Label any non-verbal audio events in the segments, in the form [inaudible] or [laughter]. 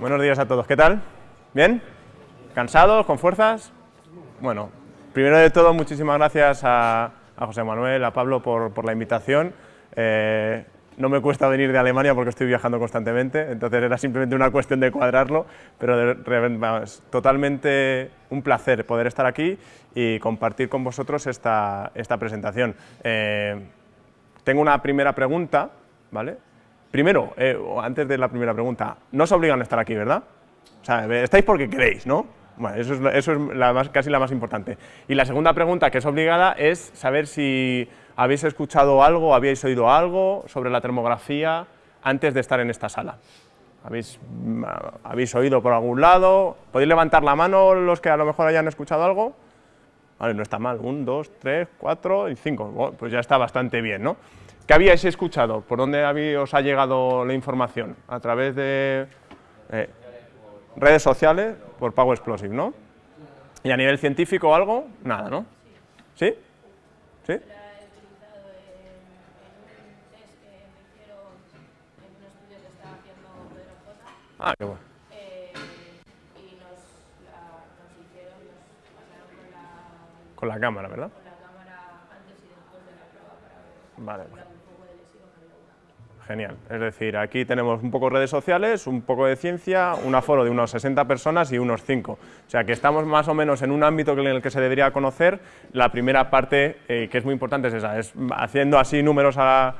Buenos días a todos, ¿qué tal? ¿Bien? ¿Cansados? ¿Con fuerzas? Bueno, primero de todo, muchísimas gracias a, José Manuel, a Pablo por, la invitación. Eh, no me cuesta venir de Alemania porque estoy viajando constantemente, entonces era simplemente una cuestión de cuadrarlo, pero de, totalmente un placer poder estar aquí y compartir con vosotros esta, esta presentación. Eh, tengo una primera pregunta, ¿vale? Primero, eh, antes de la primera pregunta, no os obligan a estar aquí, ¿verdad? O sea, estáis porque queréis, ¿no? Bueno, eso es, eso es la más, casi la más importante. Y la segunda pregunta, que es obligada, es saber si habéis escuchado algo, habéis oído algo sobre la termografía antes de estar en esta sala. ¿Habéis, mm, ¿Habéis oído por algún lado? ¿Podéis levantar la mano los que a lo mejor hayan escuchado algo? Vale, no está mal. Un, dos, tres, cuatro y cinco. pues ya está bastante bien, ¿no? ¿Qué habíais escuchado? ¿Por dónde os ha llegado la información? ¿A través de eh, redes sociales? Por Power Explosive, ¿no? ¿Y a nivel científico algo? Nada, ¿no? ¿Sí? ¿Sí? Ah, qué bueno. Y nos, la, nos hicieron, nos pasaron con la... Con la cámara, ¿verdad? Con la cámara antes y después de la prueba para ver... Vale. Genial. Es decir, aquí tenemos un poco redes sociales, un poco de ciencia, un aforo de unos 60 personas y unos 5. O sea que estamos más o menos en un ámbito en el que se debería conocer. La primera parte, eh, que es muy importante, es esa. Es haciendo así números a,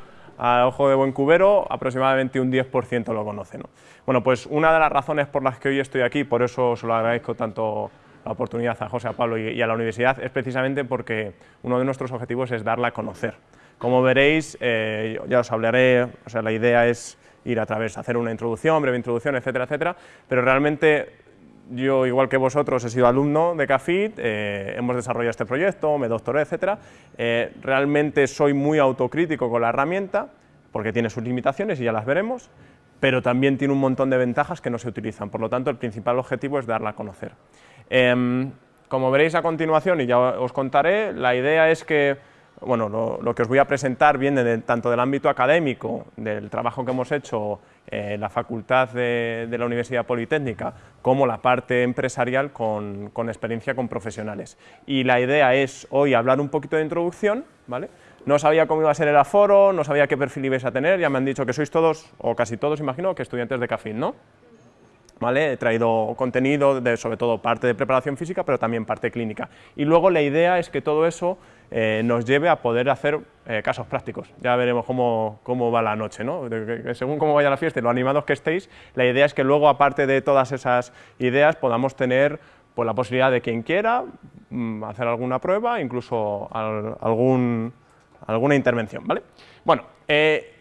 ojo de buen cubero, aproximadamente un 10% lo conoce. Bueno, pues una de las razones por las que hoy estoy aquí, por eso se lo agradezco tanto la oportunidad a José, a Pablo y a la universidad, es precisamente porque uno de nuestros objetivos es darla a conocer. Como veréis, eh, ya os hablaré, o sea, la idea es ir a través, hacer una introducción, breve introducción, etcétera, etcétera, pero realmente yo, igual que vosotros, he sido alumno de CAFIT, eh, hemos desarrollado este proyecto, me doctoré, etcétera, eh, realmente soy muy autocrítico con la herramienta, porque tiene sus limitaciones y ya las veremos, pero también tiene un montón de ventajas que no se utilizan, por lo tanto el principal objetivo es darla a conocer. Em, como veréis a continuación, y ya os contaré, la idea es que bueno, lo, que os voy a presentar viene tanto del ámbito académico, del trabajo que hemos hecho en la facultad de, la Universidad Politécnica, como la parte empresarial con, experiencia con profesionales. Y la idea es hoy hablar un poquito de introducción, ¿vale? No sabía cómo iba a ser el aforo, no sabía qué perfil ibais a tener, ya me han dicho que sois todos, o casi todos, imagino, que estudiantes de CAFIN, ¿no? ¿Vale? He traído contenido, sobre todo parte de preparación física, pero también parte clínica. Y luego la idea es que todo eso eh, nos lleve a poder hacer eh, casos prácticos. Ya veremos cómo, cómo va la noche, ¿no? según cómo vaya la fiesta y lo animados que estéis, la idea es que luego, aparte de todas esas ideas, podamos tener pues, la posibilidad de quien quiera mm, hacer alguna prueba, incluso algún, alguna intervención, ¿vale? Bueno, eh,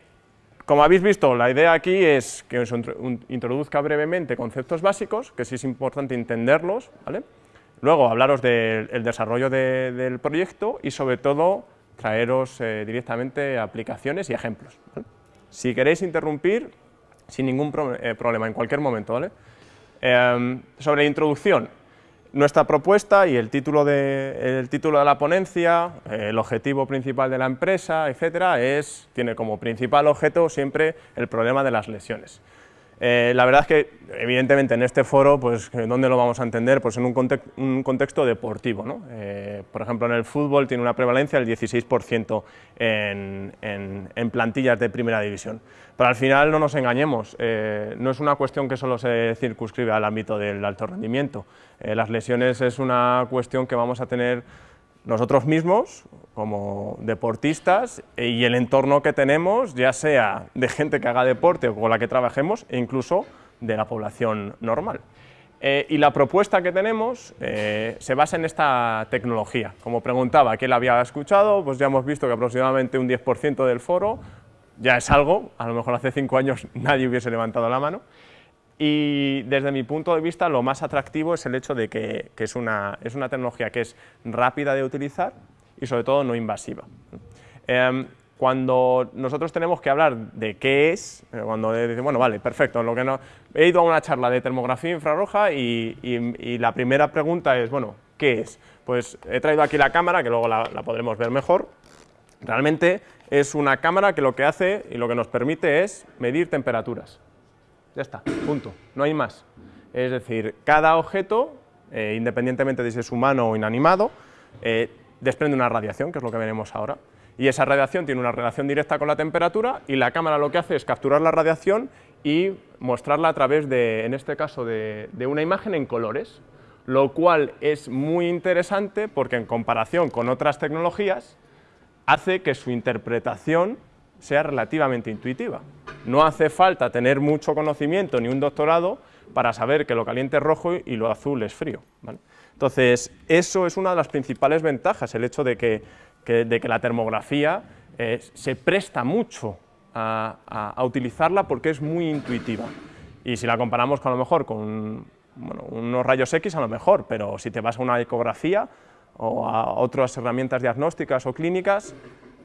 como habéis visto, la idea aquí es que os introduzca brevemente conceptos básicos, que sí es importante entenderlos, ¿vale? Luego, hablaros del desarrollo del proyecto y, sobre todo, traeros eh, directamente aplicaciones y ejemplos. Si queréis interrumpir, sin ningún eh, problema, en cualquier momento. ¿vale? Em, sobre introducción, nuestra propuesta y el título de, el título de la ponencia, el objetivo principal de la empresa, etcétera, es, tiene como principal objeto siempre el problema de las lesiones. Eh, la verdad es que, evidentemente, en este foro, pues, ¿dónde lo vamos a entender? Pues en un, contexto deportivo, ¿no? Eh, por ejemplo, en el fútbol tiene una prevalencia del 16% en, en, plantillas de primera división. Pero al final no nos engañemos, eh, no es una cuestión que solo se circunscribe al ámbito del alto rendimiento. las lesiones es una cuestión que vamos a tener nosotros mismos, como deportistas, y el entorno que tenemos, ya sea de gente que haga deporte o con la que trabajemos, e incluso de la población normal. Eh, y la propuesta que tenemos eh, se basa en esta tecnología. Como preguntaba, ¿quién la había escuchado? Pues ya hemos visto que aproximadamente un 10% del foro ya es algo, a lo mejor hace cinco años [laughs] nadie hubiese levantado la mano, y desde mi punto de vista lo más atractivo es el hecho de que, es, una, es, una, tecnología que es rápida de utilizar y sobre todo no invasiva. Em, cuando nosotros tenemos que hablar de qué es, eh, cuando decimos, bueno, vale, perfecto, lo que no, he ido a una charla de termografía infrarroja y, y, la primera pregunta es, bueno, ¿qué es? Pues he traído aquí la cámara, que luego la, la podremos ver mejor. Realmente es una cámara que lo que hace y lo que nos permite es medir temperaturas. Ya está, punto, no hay más. Es decir, cada objeto, eh, independientemente de si es humano o inanimado, eh, desprende una radiación, que es lo que veremos ahora, y esa radiación tiene una relación directa con la temperatura y la cámara lo que hace es capturar la radiación y mostrarla a través de, en este caso, de, de una imagen en colores, lo cual es muy interesante porque en comparación con otras tecnologías hace que su interpretación sea relativamente intuitiva. No hace falta tener mucho conocimiento ni un doctorado para saber que lo caliente es rojo y lo azul es frío. Entonces, eso es una de las principales ventajas, el hecho de que, de que la termografía eh, se presta mucho a, utilizarla porque es muy intuitiva. Y si la comparamos con a lo mejor con unos rayos X, a lo mejor, pero si te vas a una ecografía o a otras herramientas diagnósticas o clínicas,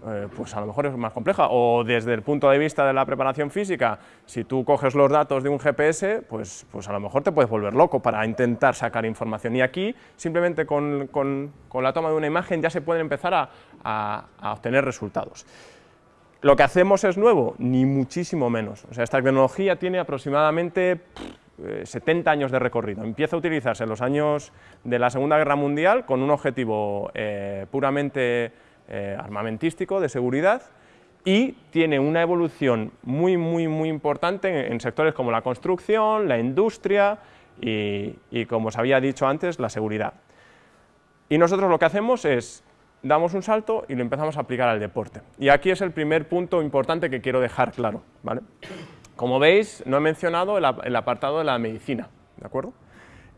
eh, pues a lo mejor es más compleja. O desde el punto de vista de la preparación física, si tú coges los datos de un GPS, pues, pues a lo mejor te puedes volver loco para intentar sacar información. Y aquí, simplemente con, con, la toma de una imagen, ya se pueden empezar a, a, obtener resultados. ¿Lo que hacemos es nuevo? Ni muchísimo menos. O sea, esta tecnología tiene aproximadamente 70 eh, años de recorrido. Empieza a utilizarse en los años de la Segunda Guerra Mundial con un objetivo eh, puramente eh, armamentístico, de seguridad, y tiene una evolución muy, muy, muy importante en, sectores como la construcción, la industria y, como os había dicho antes, la seguridad. Y nosotros lo que hacemos es, damos un salto y lo empezamos a aplicar al deporte. Y aquí es el primer punto importante que quiero dejar claro. ¿vale? Como veis, no he mencionado el, apartado de la medicina, ¿de acuerdo?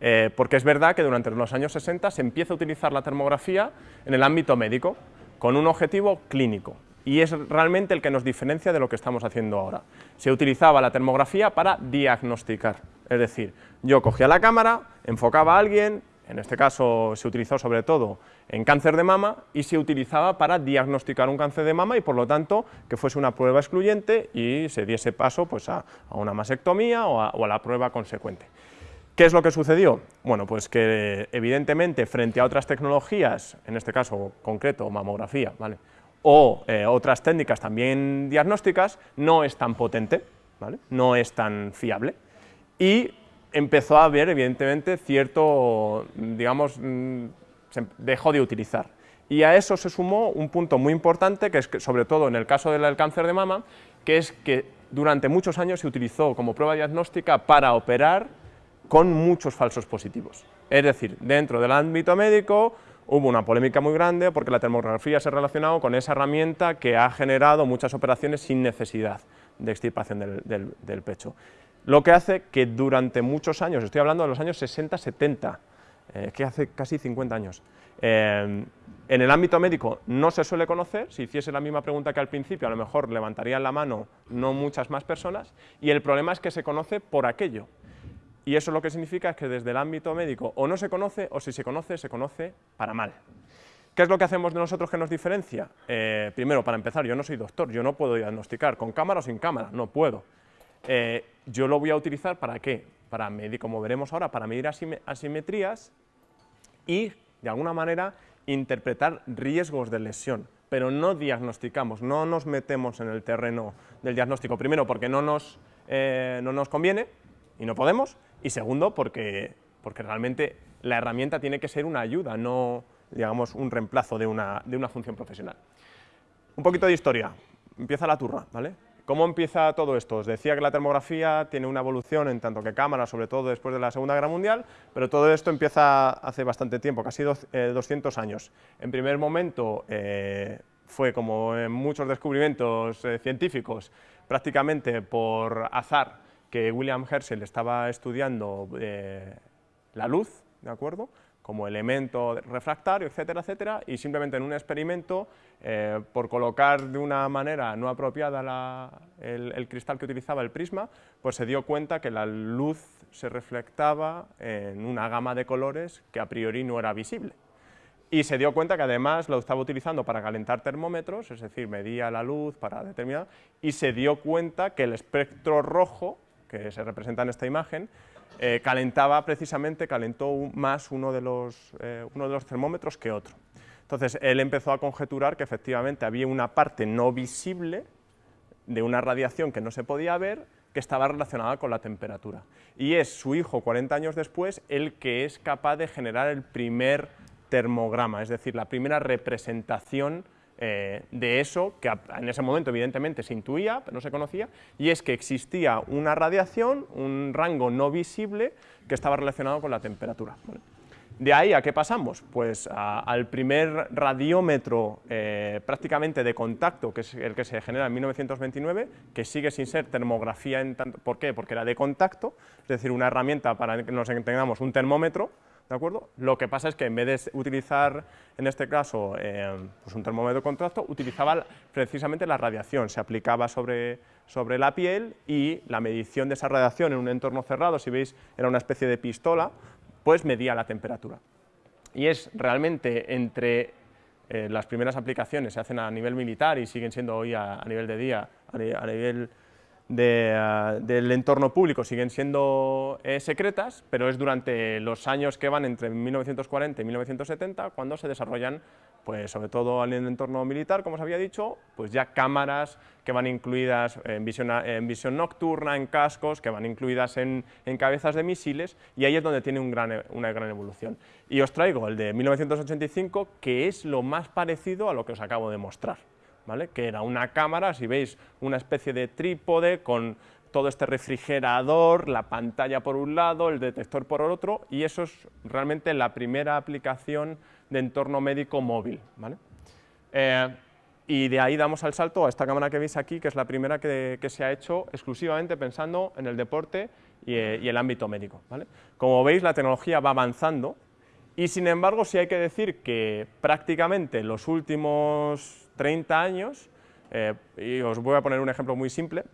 Eh, porque es verdad que durante los años 60 se empieza a utilizar la termografía en el ámbito médico, con un objetivo clínico, y es realmente el que nos diferencia de lo que estamos haciendo ahora. Se utilizaba la termografía para diagnosticar, es decir, yo cogía la cámara, enfocaba a alguien, en este caso se utilizó sobre todo en cáncer de mama, y se utilizaba para diagnosticar un cáncer de mama y por lo tanto que fuese una prueba excluyente y se diese paso pues, a, una mastectomía o a la prueba consecuente. ¿Qué es lo que sucedió? Bueno, pues que evidentemente frente a otras tecnologías, en este caso concreto mamografía, ¿vale? o eh, otras técnicas también diagnósticas, no es tan potente, ¿vale? no es tan fiable, y empezó a haber evidentemente cierto, digamos, mm, se dejó de utilizar. Y a eso se sumó un punto muy importante, que es que sobre todo en el caso del cáncer de mama, que es que durante muchos años se utilizó como prueba diagnóstica para operar con muchos falsos positivos. Es decir, dentro del ámbito médico hubo una polémica muy grande porque la termografía se ha relacionado con esa herramienta que ha generado muchas operaciones sin necesidad de extirpación del, pecho. Lo que hace que durante muchos años, estoy hablando de los años 60-70, eh, que hace casi 50 años, eh, en el ámbito médico no se suele conocer, si hiciese la misma pregunta que al principio, a lo mejor levantarían la mano no muchas más personas, y el problema es que se conoce por aquello, y eso lo que significa es que desde el ámbito médico o no se conoce o si se conoce, se conoce para mal. ¿Qué es lo que hacemos de nosotros que nos diferencia? Eh, primero, para empezar, yo no soy doctor, yo no puedo diagnosticar con cámara o sin cámara, no puedo. Eh, yo lo voy a utilizar para qué? Para medir, como veremos ahora, para medir asimetrías y, de alguna manera, interpretar riesgos de lesión, pero no diagnosticamos, no nos metemos en el terreno del diagnóstico. Primero, porque no nos, eh, no nos conviene y no podemos, y segundo, porque, porque realmente la herramienta tiene que ser una ayuda, no digamos un reemplazo de una, de una función profesional. Un poquito de historia, empieza la turra, ¿vale? ¿Cómo empieza todo esto? Os decía que la termografía tiene una evolución en tanto que cámara, sobre todo después de la Segunda Guerra Mundial, pero todo esto empieza hace bastante tiempo, casi 200 eh, años. En primer momento eh, fue como en muchos descubrimientos eh, científicos, prácticamente por azar, que William Herschel estaba estudiando eh, la luz, ¿de acuerdo?, como elemento refractario, etcétera, etcétera, y simplemente en un experimento, eh, por colocar de una manera no apropiada el, cristal que utilizaba el prisma, pues se dio cuenta que la luz se reflectaba en una gama de colores que a priori no era visible. Y se dio cuenta que además lo estaba utilizando para calentar termómetros, es decir, medía la luz para determinar, y se dio cuenta que el espectro rojo que se representa en esta imagen, eh, calentaba precisamente, calentó más uno de, los, eh, uno de los termómetros que otro. Entonces, él empezó a conjeturar que efectivamente había una parte no visible de una radiación que no se podía ver, que estaba relacionada con la temperatura. Y es su hijo, 40 años después, el que es capaz de generar el primer termograma, es decir, la primera representación eh, de eso, que en ese momento evidentemente se intuía, pero no se conocía, y es que existía una radiación, un rango no visible, que estaba relacionado con la temperatura. De ahí a qué pasamos? Pues al primer radiómetro eh, prácticamente de contacto, que es el que se genera en 1929, que sigue sin ser termografía, en tanto, ¿por qué? Porque era de contacto, es decir, una herramienta para que nos entendamos un termómetro, ¿de acuerdo? Lo que pasa es que en vez de utilizar, en este caso, eh, pues un termómetro de contacto, utilizaba precisamente la radiación, se aplicaba sobre, sobre la piel y la medición de esa radiación en un entorno cerrado, si veis, era una especie de pistola, pues medía la temperatura. Y es realmente entre eh, las primeras aplicaciones se hacen a nivel militar y siguen siendo hoy a, nivel de día, a, nivel ah, del entorno público siguen siendo eh, secretas, pero es durante los años que van entre 1940 y 1970 cuando se desarrollan pues sobre todo en el entorno militar, como os había dicho, pues ya cámaras que van incluidas en visión, nocturna, en cascos, que van incluidas en, cabezas de misiles, y ahí es donde tiene gran, una gran evolución. Y os traigo el de 1985, que es lo más parecido a lo que os acabo de mostrar, ¿vale? que era una cámara, si veis, una especie de trípode con todo este refrigerador, la pantalla por un lado, el detector por el otro, y eso es realmente la primera aplicación de entorno médico móvil. ¿vale? Eh, y de ahí damos al salto a esta cámara que veis aquí, que es la primera que, se ha hecho exclusivamente pensando en el deporte y, eh, el ámbito médico. ¿vale? Como veis, la tecnología va avanzando y, sin embargo, sí hay que decir que prácticamente los últimos 30 años, eh, y os voy a poner un ejemplo muy simple,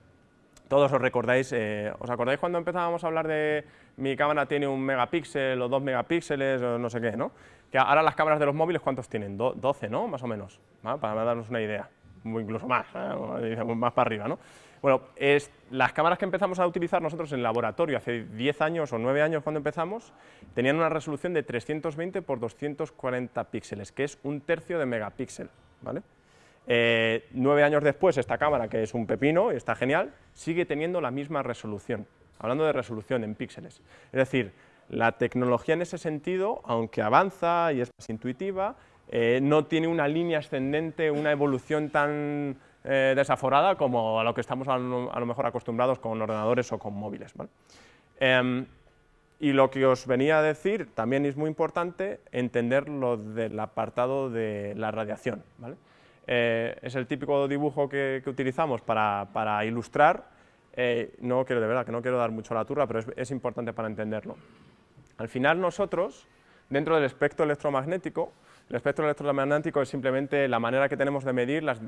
todos os recordáis, ¿os acordáis cuando empezábamos a hablar de mi cámara tiene un megapíxel o dos megapíxeles o no sé qué, ¿no? Que ahora las cámaras de los móviles, ¿cuántos tienen? 12, ¿no? Más o menos, para darnos una idea, o incluso más, ¿eh? más para arriba, ¿no? Bueno, es, las cámaras que empezamos a utilizar nosotros en laboratorio hace 10 años o 9 años cuando empezamos, tenían una resolución de 320 por 240 píxeles, que es un tercio de megapíxel, ¿vale? Eh, nueve años después, esta cámara, que es un pepino y está genial, sigue teniendo la misma resolución, hablando de resolución en píxeles. Es decir, la tecnología en ese sentido, aunque avanza y es más intuitiva, eh, no tiene una línea ascendente, una evolución tan eh, desaforada como a lo que estamos a lo, mejor acostumbrados con ordenadores o con móviles. Em, y lo que os venía a decir también es muy importante entender lo del apartado de la radiación. Eh, es el típico dibujo que, utilizamos para, ilustrar, no quiero de verdad que no quiero dar mucho la turra, pero es importante para entenderlo. Al final nosotros, dentro del espectro electromagnético, el espectro electromagnético es simplemente la manera que tenemos de medir las,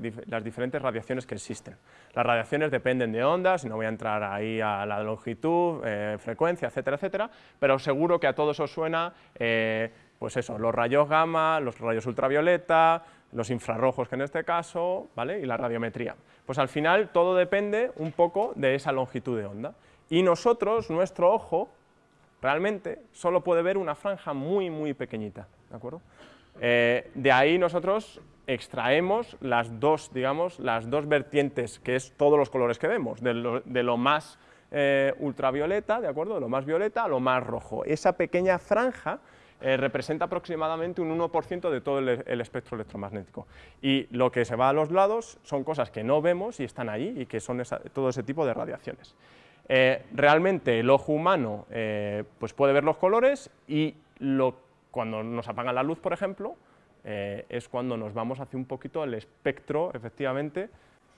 diferentes radiaciones que existen. Las radiaciones dependen de ondas, no voy a entrar ahí a la longitud, eh, frecuencia, etcétera, etcétera, pero seguro que a todos os suena, eh, pues eso, los rayos gamma, los rayos ultravioleta, los infrarrojos que en este caso, ¿vale? y la radiometría. Pues al final todo depende un poco de esa longitud de onda. Y nosotros, nuestro ojo, realmente solo puede ver una franja muy, muy pequeñita, ¿de acuerdo? Eh, de ahí nosotros extraemos las dos, digamos, las dos vertientes, que es todos los colores que vemos, de lo, más eh, ultravioleta, ¿de acuerdo?, de lo más violeta a lo más rojo. Esa pequeña franja eh, representa aproximadamente un 1% de todo el, espectro electromagnético. Y lo que se va a los lados son cosas que no vemos y están ahí y que son todo ese tipo de radiaciones. Eh, realmente el ojo humano eh, pues puede ver los colores y cuando nos apagan la luz, por ejemplo, es cuando nos vamos hacia un poquito el espectro, efectivamente,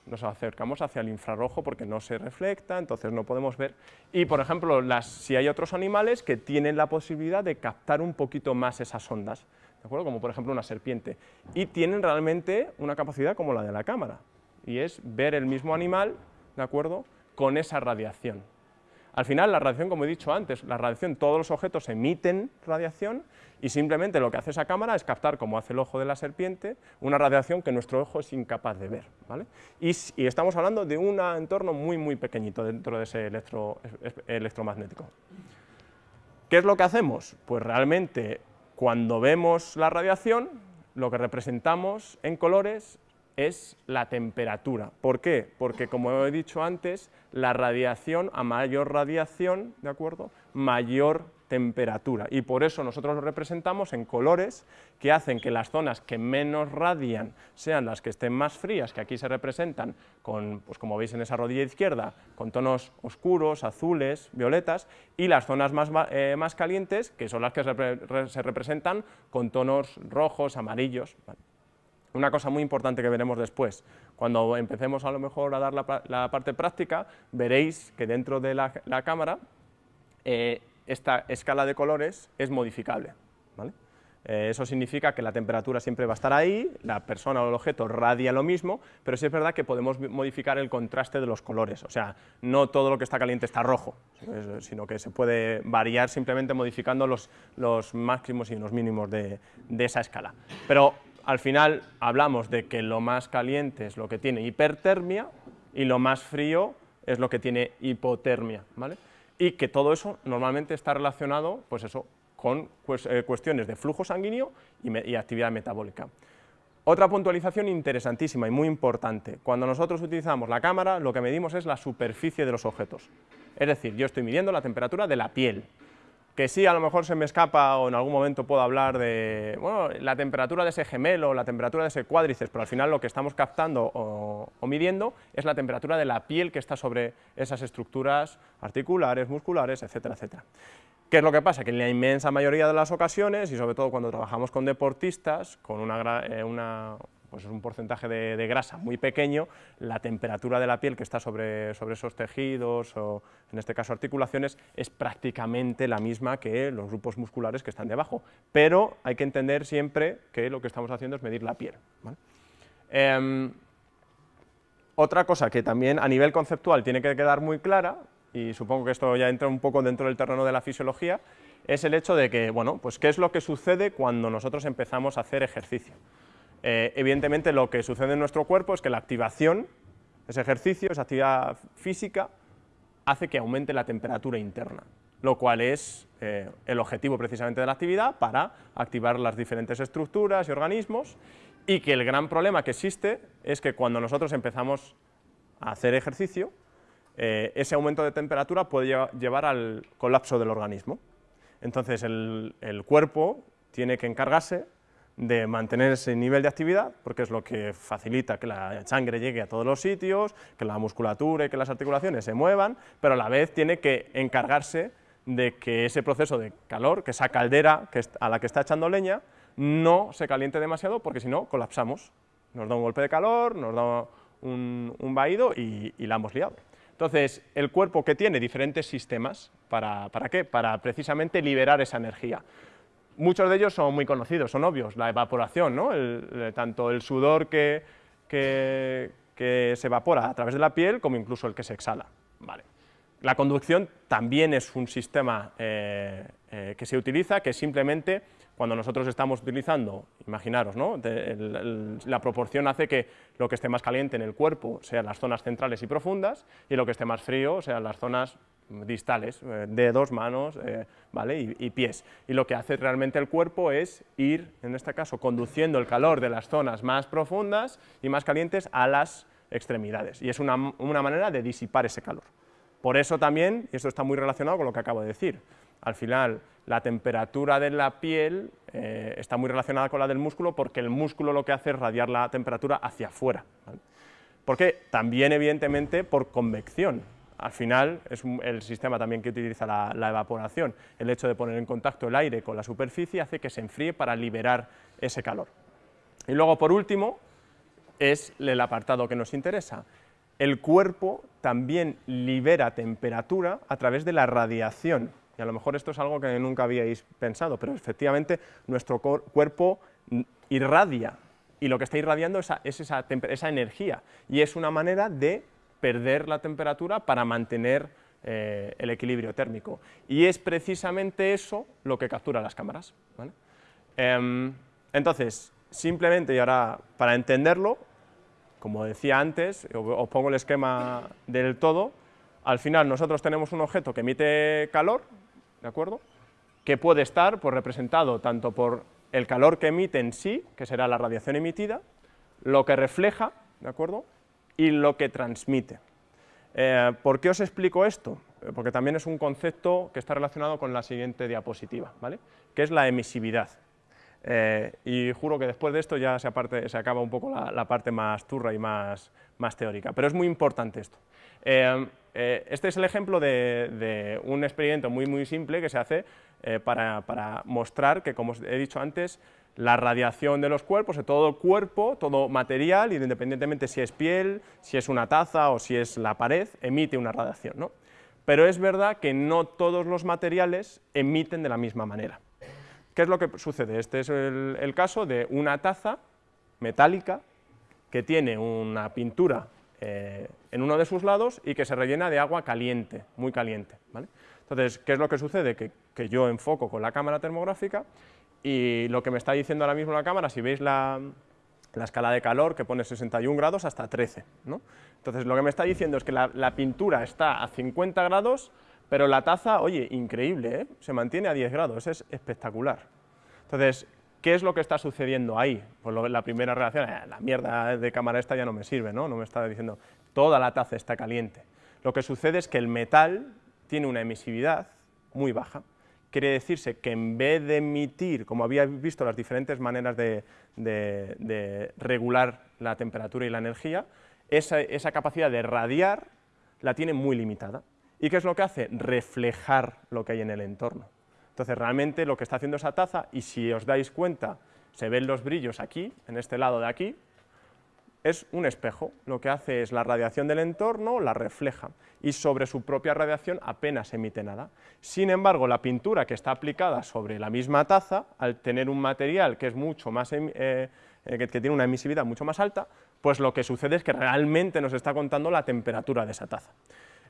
nos acercamos hacia el infrarrojo porque no se reflecta, entonces no podemos ver. Y, por ejemplo, si hay otros animales que tienen la posibilidad de captar un poquito más esas ondas, ¿de acuerdo? como por ejemplo una serpiente, y tienen realmente una capacidad como la de la cámara, y es ver el mismo animal, ¿de acuerdo?, con esa radiación. Al final, la radiación, como he dicho antes, la radiación, todos los objetos emiten radiación y simplemente lo que hace esa cámara es captar, como hace el ojo de la serpiente, una radiación que nuestro ojo es incapaz de ver. ¿vale? Y, estamos hablando de un entorno muy, muy pequeñito dentro de ese electro, electromagnético. ¿Qué es lo que hacemos? Pues realmente, cuando vemos la radiación, lo que representamos en colores es la temperatura. ¿Por qué? Porque, como he dicho antes, la radiación, a mayor radiación, ¿de acuerdo?, mayor temperatura, y por eso nosotros lo representamos en colores que hacen que las zonas que menos radian sean las que estén más frías, que aquí se representan con, pues como veis en esa rodilla izquierda, con tonos oscuros, azules, violetas, y las zonas más, eh, más calientes, que son las que se, representan con tonos rojos, amarillos. Una cosa muy importante que veremos después, cuando empecemos a lo mejor a dar la, parte práctica, veréis que dentro de la, cámara eh, esta escala de colores es modificable. Eh, eso significa que la temperatura siempre va a estar ahí, la persona o el objeto radia lo mismo, pero sí es verdad que podemos modificar el contraste de los colores, o sea, no todo lo que está caliente está rojo, sino que se puede variar simplemente modificando los, los máximos y los mínimos de, de esa escala. Pero al final hablamos de que lo más caliente es lo que tiene hipertermia y lo más frío es lo que tiene hipotermia, ¿vale? Y que todo eso normalmente está relacionado, pues eso, con eh, cuestiones de flujo sanguíneo y, actividad metabólica. Otra puntualización interesantísima y muy importante, cuando nosotros utilizamos la cámara, lo que medimos es la superficie de los objetos. Es decir, yo estoy midiendo la temperatura de la piel, que sí, a lo mejor se me escapa o en algún momento puedo hablar de bueno, la temperatura de ese gemelo, la temperatura de ese cuádriceps, pero al final lo que estamos captando o, midiendo es la temperatura de la piel que está sobre esas estructuras articulares, musculares, etcétera, etcétera. ¿Qué es lo que pasa? Que en la inmensa mayoría de las ocasiones, y sobre todo cuando trabajamos con deportistas, con una, eh, una pues es un porcentaje de, grasa muy pequeño, la temperatura de la piel que está sobre, sobre esos tejidos o en este caso articulaciones es prácticamente la misma que los grupos musculares que están debajo, pero hay que entender siempre que lo que estamos haciendo es medir la piel. Em, otra cosa que también a nivel conceptual tiene que quedar muy clara, y supongo que esto ya entra un poco dentro del terreno de la fisiología, es el hecho de que, bueno, pues qué es lo que sucede cuando nosotros empezamos a hacer ejercicio. Eh, evidentemente lo que sucede en nuestro cuerpo es que la activación, ese ejercicio, esa actividad física, hace que aumente la temperatura interna, lo cual es eh, el objetivo precisamente de la actividad para activar las diferentes estructuras y organismos y que el gran problema que existe es que cuando nosotros empezamos a hacer ejercicio, eh, ese aumento de temperatura puede llevar al colapso del organismo. Entonces el cuerpo tiene que encargarse de mantener ese nivel de actividad, porque es lo que facilita que la sangre llegue a todos los sitios, que la musculatura y que las articulaciones se muevan, pero a la vez tiene que encargarse de que ese proceso de calor, que esa caldera a la que está echando leña, no se caliente demasiado, porque si no, colapsamos. Nos da un golpe de calor, nos da un, vaído y, la hemos liado. Entonces, el cuerpo que tiene diferentes sistemas, ¿para, ¿para qué? Para precisamente liberar esa energía muchos de ellos son muy conocidos, son obvios, la evaporación, ¿no? tanto el sudor que, que, se evapora a través de la piel como incluso el que se exhala. Vale. La conducción también es un sistema eh, eh, que se utiliza, que simplemente cuando nosotros estamos utilizando, imaginaros, ¿no? la proporción hace que lo que esté más caliente en el cuerpo sean las zonas centrales y profundas y lo que esté más frío sean las zonas distales, eh, dedos, manos eh, ¿vale? y, pies. Y lo que hace realmente el cuerpo es ir, en este caso, conduciendo el calor de las zonas más profundas y más calientes a las extremidades. Y es una, manera de disipar ese calor. Por eso también, y esto está muy relacionado con lo que acabo de decir, al final la temperatura de la piel eh, está muy relacionada con la del músculo porque el músculo lo que hace es radiar la temperatura hacia afuera. Porque también, evidentemente, por convección al final es el sistema también que utiliza la, evaporación. El hecho de poner en contacto el aire con la superficie hace que se enfríe para liberar ese calor. Y luego, por último, es el apartado que nos interesa. El cuerpo también libera temperatura a través de la radiación. Y a lo mejor esto es algo que nunca habíais pensado, pero efectivamente nuestro cuerpo irradia, y lo que está irradiando es esa energía, y es una manera de perder la temperatura para mantener eh, el equilibrio térmico. Y es precisamente eso lo que captura las cámaras. Em, entonces, simplemente, y ahora para entenderlo, como decía antes, os pongo el esquema del todo, al final nosotros tenemos un objeto que emite calor, ¿de acuerdo?, que puede estar pues, representado tanto por el calor que emite en sí, que será la radiación emitida, lo que refleja, ¿de acuerdo?, y lo que transmite. Eh, ¿Por qué os explico esto? Eh, porque también es un concepto que está relacionado con la siguiente diapositiva, ¿vale?, que es la emisividad. Eh, y juro que después de esto ya se, se acaba un poco la, parte más turra y más, más, teórica, pero es muy importante esto. este es el ejemplo de, un experimento muy, muy simple que se hace para, para mostrar que, como he dicho antes, la radiación de los cuerpos, de todo cuerpo, todo material, independientemente si es piel, si es una taza o si es la pared, emite una radiación. ¿no? Pero es verdad que no todos los materiales emiten de la misma manera. ¿Qué es lo que sucede? Este es el, caso de una taza metálica que tiene una pintura eh, en uno de sus lados y que se rellena de agua caliente, muy caliente. Entonces, ¿qué es lo que sucede? Que, que yo enfoco con la cámara termográfica y lo que me está diciendo ahora mismo la cámara, si veis la, escala de calor que pone 61 grados hasta 13, ¿no? Entonces lo que me está diciendo es que la, pintura está a 50 grados, pero la taza, oye, increíble, ¿eh? se mantiene a 10 grados, es espectacular. Entonces, ¿qué es lo que está sucediendo ahí? Pues la primera reacción, eh, la mierda de cámara esta ya no me sirve, ¿no? No me está diciendo, toda la taza está caliente. Lo que sucede es que el metal tiene una emisividad muy baja, quiere decirse que en vez de emitir, como habíais visto las diferentes maneras de, regular la temperatura y la energía, esa, capacidad de radiar la tiene muy limitada. ¿Y qué es lo que hace? Reflejar lo que hay en el entorno. Entonces, realmente lo que está haciendo esa taza, y si os dais cuenta, se ven los brillos aquí, en este lado de aquí, es un espejo, lo que hace es la radiación del entorno, la refleja, y sobre su propia radiación apenas emite nada. Sin embargo, la pintura que está aplicada sobre la misma taza, al tener un material que es mucho más, em, eh, eh, que, tiene una emisividad mucho más alta, pues lo que sucede es que realmente nos está contando la temperatura de esa taza.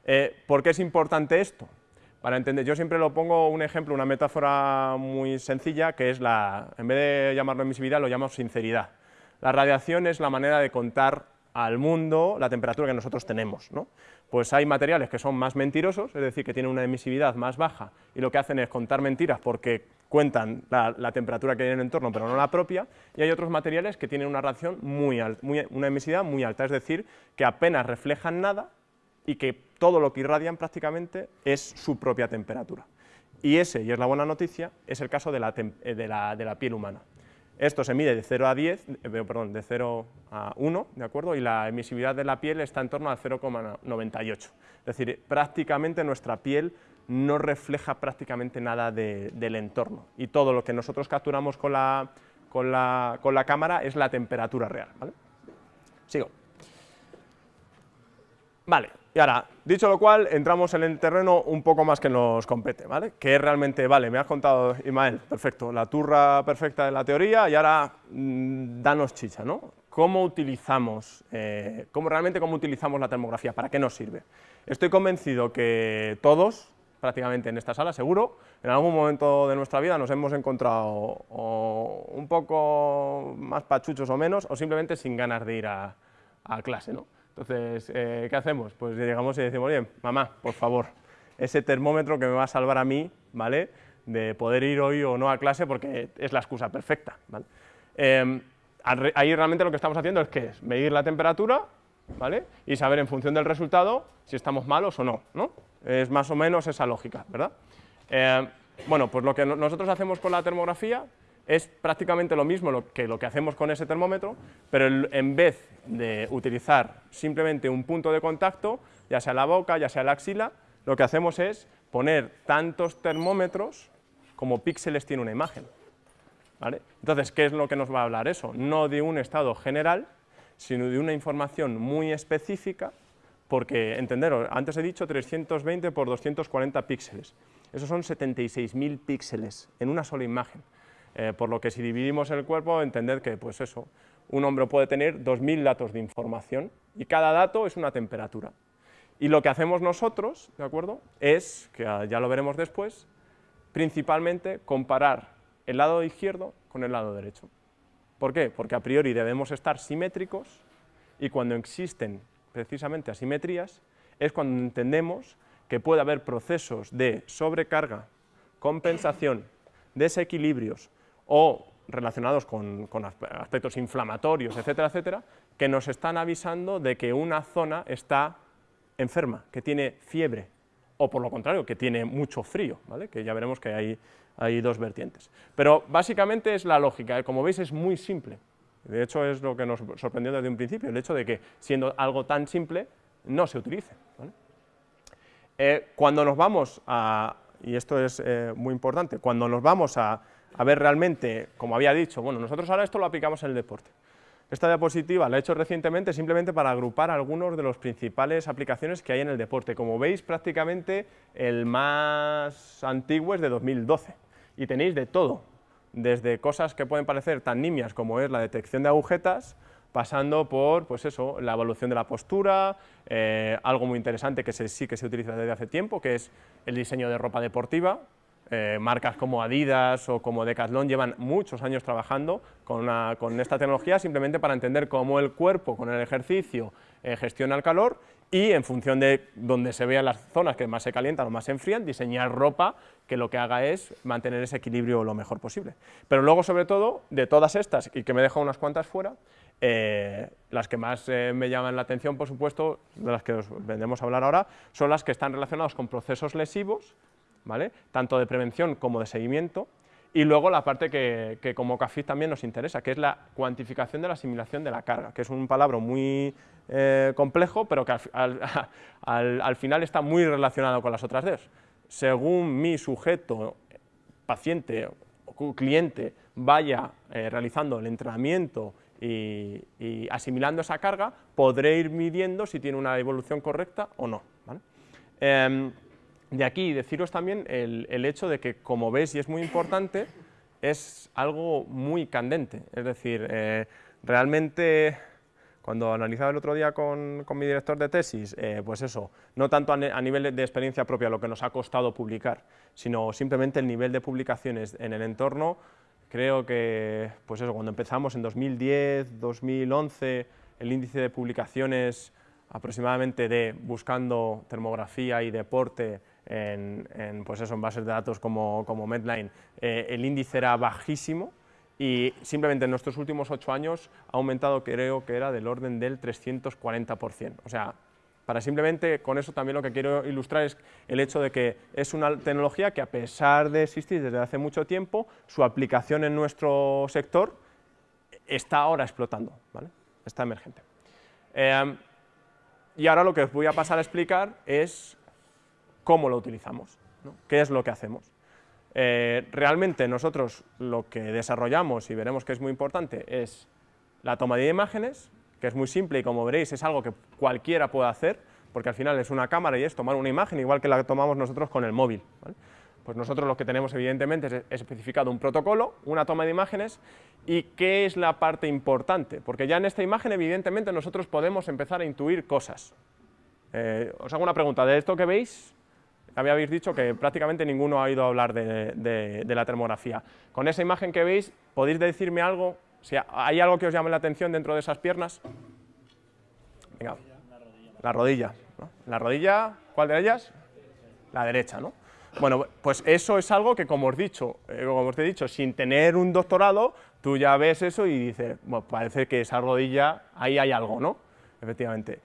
Eh, ¿Por qué es importante esto? Para entender, yo siempre lo pongo un ejemplo, una metáfora muy sencilla, que es la, en vez de llamarlo emisividad, lo llamamos sinceridad. La radiación es la manera de contar al mundo la temperatura que nosotros tenemos. ¿no? Pues hay materiales que son más mentirosos, es decir, que tienen una emisividad más baja y lo que hacen es contar mentiras porque cuentan la, temperatura que hay en el entorno, pero no la propia, y hay otros materiales que tienen una radiación muy, alta, una emisividad muy alta, es decir, que apenas reflejan nada y que todo lo que irradian prácticamente es su propia temperatura. Y ese, y es la buena noticia, es el caso de la eh, piel humana. Esto se mide de 0 a 10, eh, perdón, de 0 a 1, ¿de acuerdo? Y la emisividad de la piel está en torno a 0,98. Es decir, prácticamente nuestra piel no refleja prácticamente nada del entorno. Y todo lo que nosotros capturamos con la, con la, con la cámara es la temperatura real. Sigo. Vale, y ahora, dicho lo cual, entramos en el terreno un poco más que nos compete, ¿vale? Que es realmente, vale, me has contado, Ismael, perfecto, la turra perfecta de la teoría y ahora mm, danos chicha, ¿no? ¿Cómo utilizamos, eh, cómo, realmente cómo utilizamos la termografía? ¿Para qué nos sirve? Estoy convencido que todos, prácticamente en esta sala, seguro, en algún momento de nuestra vida nos hemos encontrado un poco más pachuchos o menos, o simplemente sin ganas de ir a clase, ¿no? Entonces, eh, ¿qué hacemos? Pues llegamos y decimos, oye, mamá, por favor, ese termómetro que me va a salvar a mí, ¿vale?, de poder ir hoy o no a clase porque es la excusa perfecta. Em, ahí realmente lo que estamos haciendo es que es medir la temperatura, ¿vale?, y saber en función del resultado si estamos malos o no, ¿no? Es más o menos esa lógica, ¿verdad? Em, bueno, pues lo que nosotros hacemos con la termografía es prácticamente lo mismo que lo que hacemos con ese termómetro, pero en vez de utilizar simplemente un punto de contacto, ya sea la boca, ya sea la axila, lo que hacemos es poner tantos termómetros como píxeles tiene una imagen. Entonces, ¿qué es lo que nos va a hablar eso? No de un estado general, sino de una información muy específica, porque, entenderos, antes he dicho 320 por 240 píxeles, esos son 76.000 píxeles en una sola imagen. Eh, por lo que si dividimos el cuerpo, entended que pues eso, un hombre puede tener 2.000 datos de información y cada dato es una temperatura. Y lo que hacemos nosotros, ¿de acuerdo?, es, que ya lo veremos después, principalmente comparar el lado izquierdo con el lado derecho. ¿Por qué? Porque a priori debemos estar simétricos y cuando existen precisamente asimetrías es cuando entendemos que puede haber procesos de sobrecarga, compensación, desequilibrios o relacionados con, aspectos inflamatorios, etcétera, etcétera, que nos están avisando de que una zona está enferma, que tiene fiebre, o por lo contrario, que tiene mucho frío, ¿vale? que ya veremos que hay, dos vertientes. Pero básicamente es la lógica, ¿eh? como veis es muy simple, de hecho es lo que nos sorprendió desde un principio, el hecho de que siendo algo tan simple no se utilice. Eh, cuando nos vamos a, y esto es eh, muy importante, cuando nos vamos a, ver realmente, como había dicho, bueno, nosotros ahora esto lo aplicamos en el deporte. Esta diapositiva la he hecho recientemente simplemente para agrupar algunos de las principales aplicaciones que hay en el deporte. Como veis, prácticamente el más antiguo es de 2012 y tenéis de todo, desde cosas que pueden parecer tan nimias como es la detección de agujetas, pasando por pues eso, la evolución de la postura, eh, algo muy interesante que sí que se utiliza desde hace tiempo, que es el diseño de ropa deportiva. Eh, marcas como Adidas o como Decathlon llevan muchos años trabajando con, esta tecnología simplemente para entender cómo el cuerpo con el ejercicio eh, gestiona el calor y en función de donde se vean las zonas que más se calientan o más se enfrían, diseñar ropa que lo que haga es mantener ese equilibrio lo mejor posible. Pero luego, sobre todo, de todas estas, y que me he unas cuantas fuera, eh, las que más eh, me llaman la atención, por supuesto, de las que os vendremos a hablar ahora, son las que están relacionadas con procesos lesivos, tanto de prevención como de seguimiento, y luego la parte que, como CAFID también nos interesa, que es la cuantificación de la asimilación de la carga, que es un palabra muy eh, complejo, pero que al, [laughs] final está muy relacionado con las otras dos. Según mi sujeto, paciente o cliente, vaya realizando el entrenamiento y, asimilando esa carga, podré ir midiendo si tiene una evolución correcta o no. Em, de aquí deciros también el, hecho de que, como veis, y es muy importante, es algo muy candente, es decir, eh, realmente cuando analizaba el otro día con, mi director de tesis, eh, pues eso, no tanto a, a, nivel de experiencia propia lo que nos ha costado publicar, sino simplemente el nivel de publicaciones en el entorno Creo que, pues eso, cuando empezamos en 2010, 2011, el índice de publicaciones aproximadamente de buscando termografía y deporte en, pues eso, en bases de datos como, como Medline, eh, el índice era bajísimo y simplemente en nuestros últimos ocho años ha aumentado, creo que era del orden del 340%. O sea, para simplemente, con eso también lo que quiero ilustrar es el hecho de que es una tecnología que a pesar de existir desde hace mucho tiempo, su aplicación en nuestro sector está ahora explotando, ¿vale? está emergente. Em, y ahora lo que os voy a pasar a explicar es cómo lo utilizamos, qué es lo que hacemos. Eh, realmente nosotros lo que desarrollamos, y veremos que es muy importante, es la toma de imágenes, que es muy simple y como veréis es algo que cualquiera puede hacer, porque al final es una cámara y es tomar una imagen igual que la tomamos nosotros con el móvil. Pues nosotros lo que tenemos evidentemente es especificado un protocolo, una toma de imágenes y qué es la parte importante, porque ya en esta imagen evidentemente nosotros podemos empezar a intuir cosas. Eh, os hago una pregunta, de esto que veis, habéis dicho que prácticamente ninguno ha oído hablar de la termografía. Con esa imagen que veis, ¿podéis decirme algo si ¿Hay algo que os llame la atención dentro de esas piernas? Venga, la rodilla. La rodilla, ¿cuál de ellas? La derecha, ¿no? Bueno, pues eso es algo que, como os, dicho, eh, como os he dicho, sin tener un doctorado, tú ya ves eso y dices, parece que esa rodilla, ahí hay algo, ¿no? Efectivamente.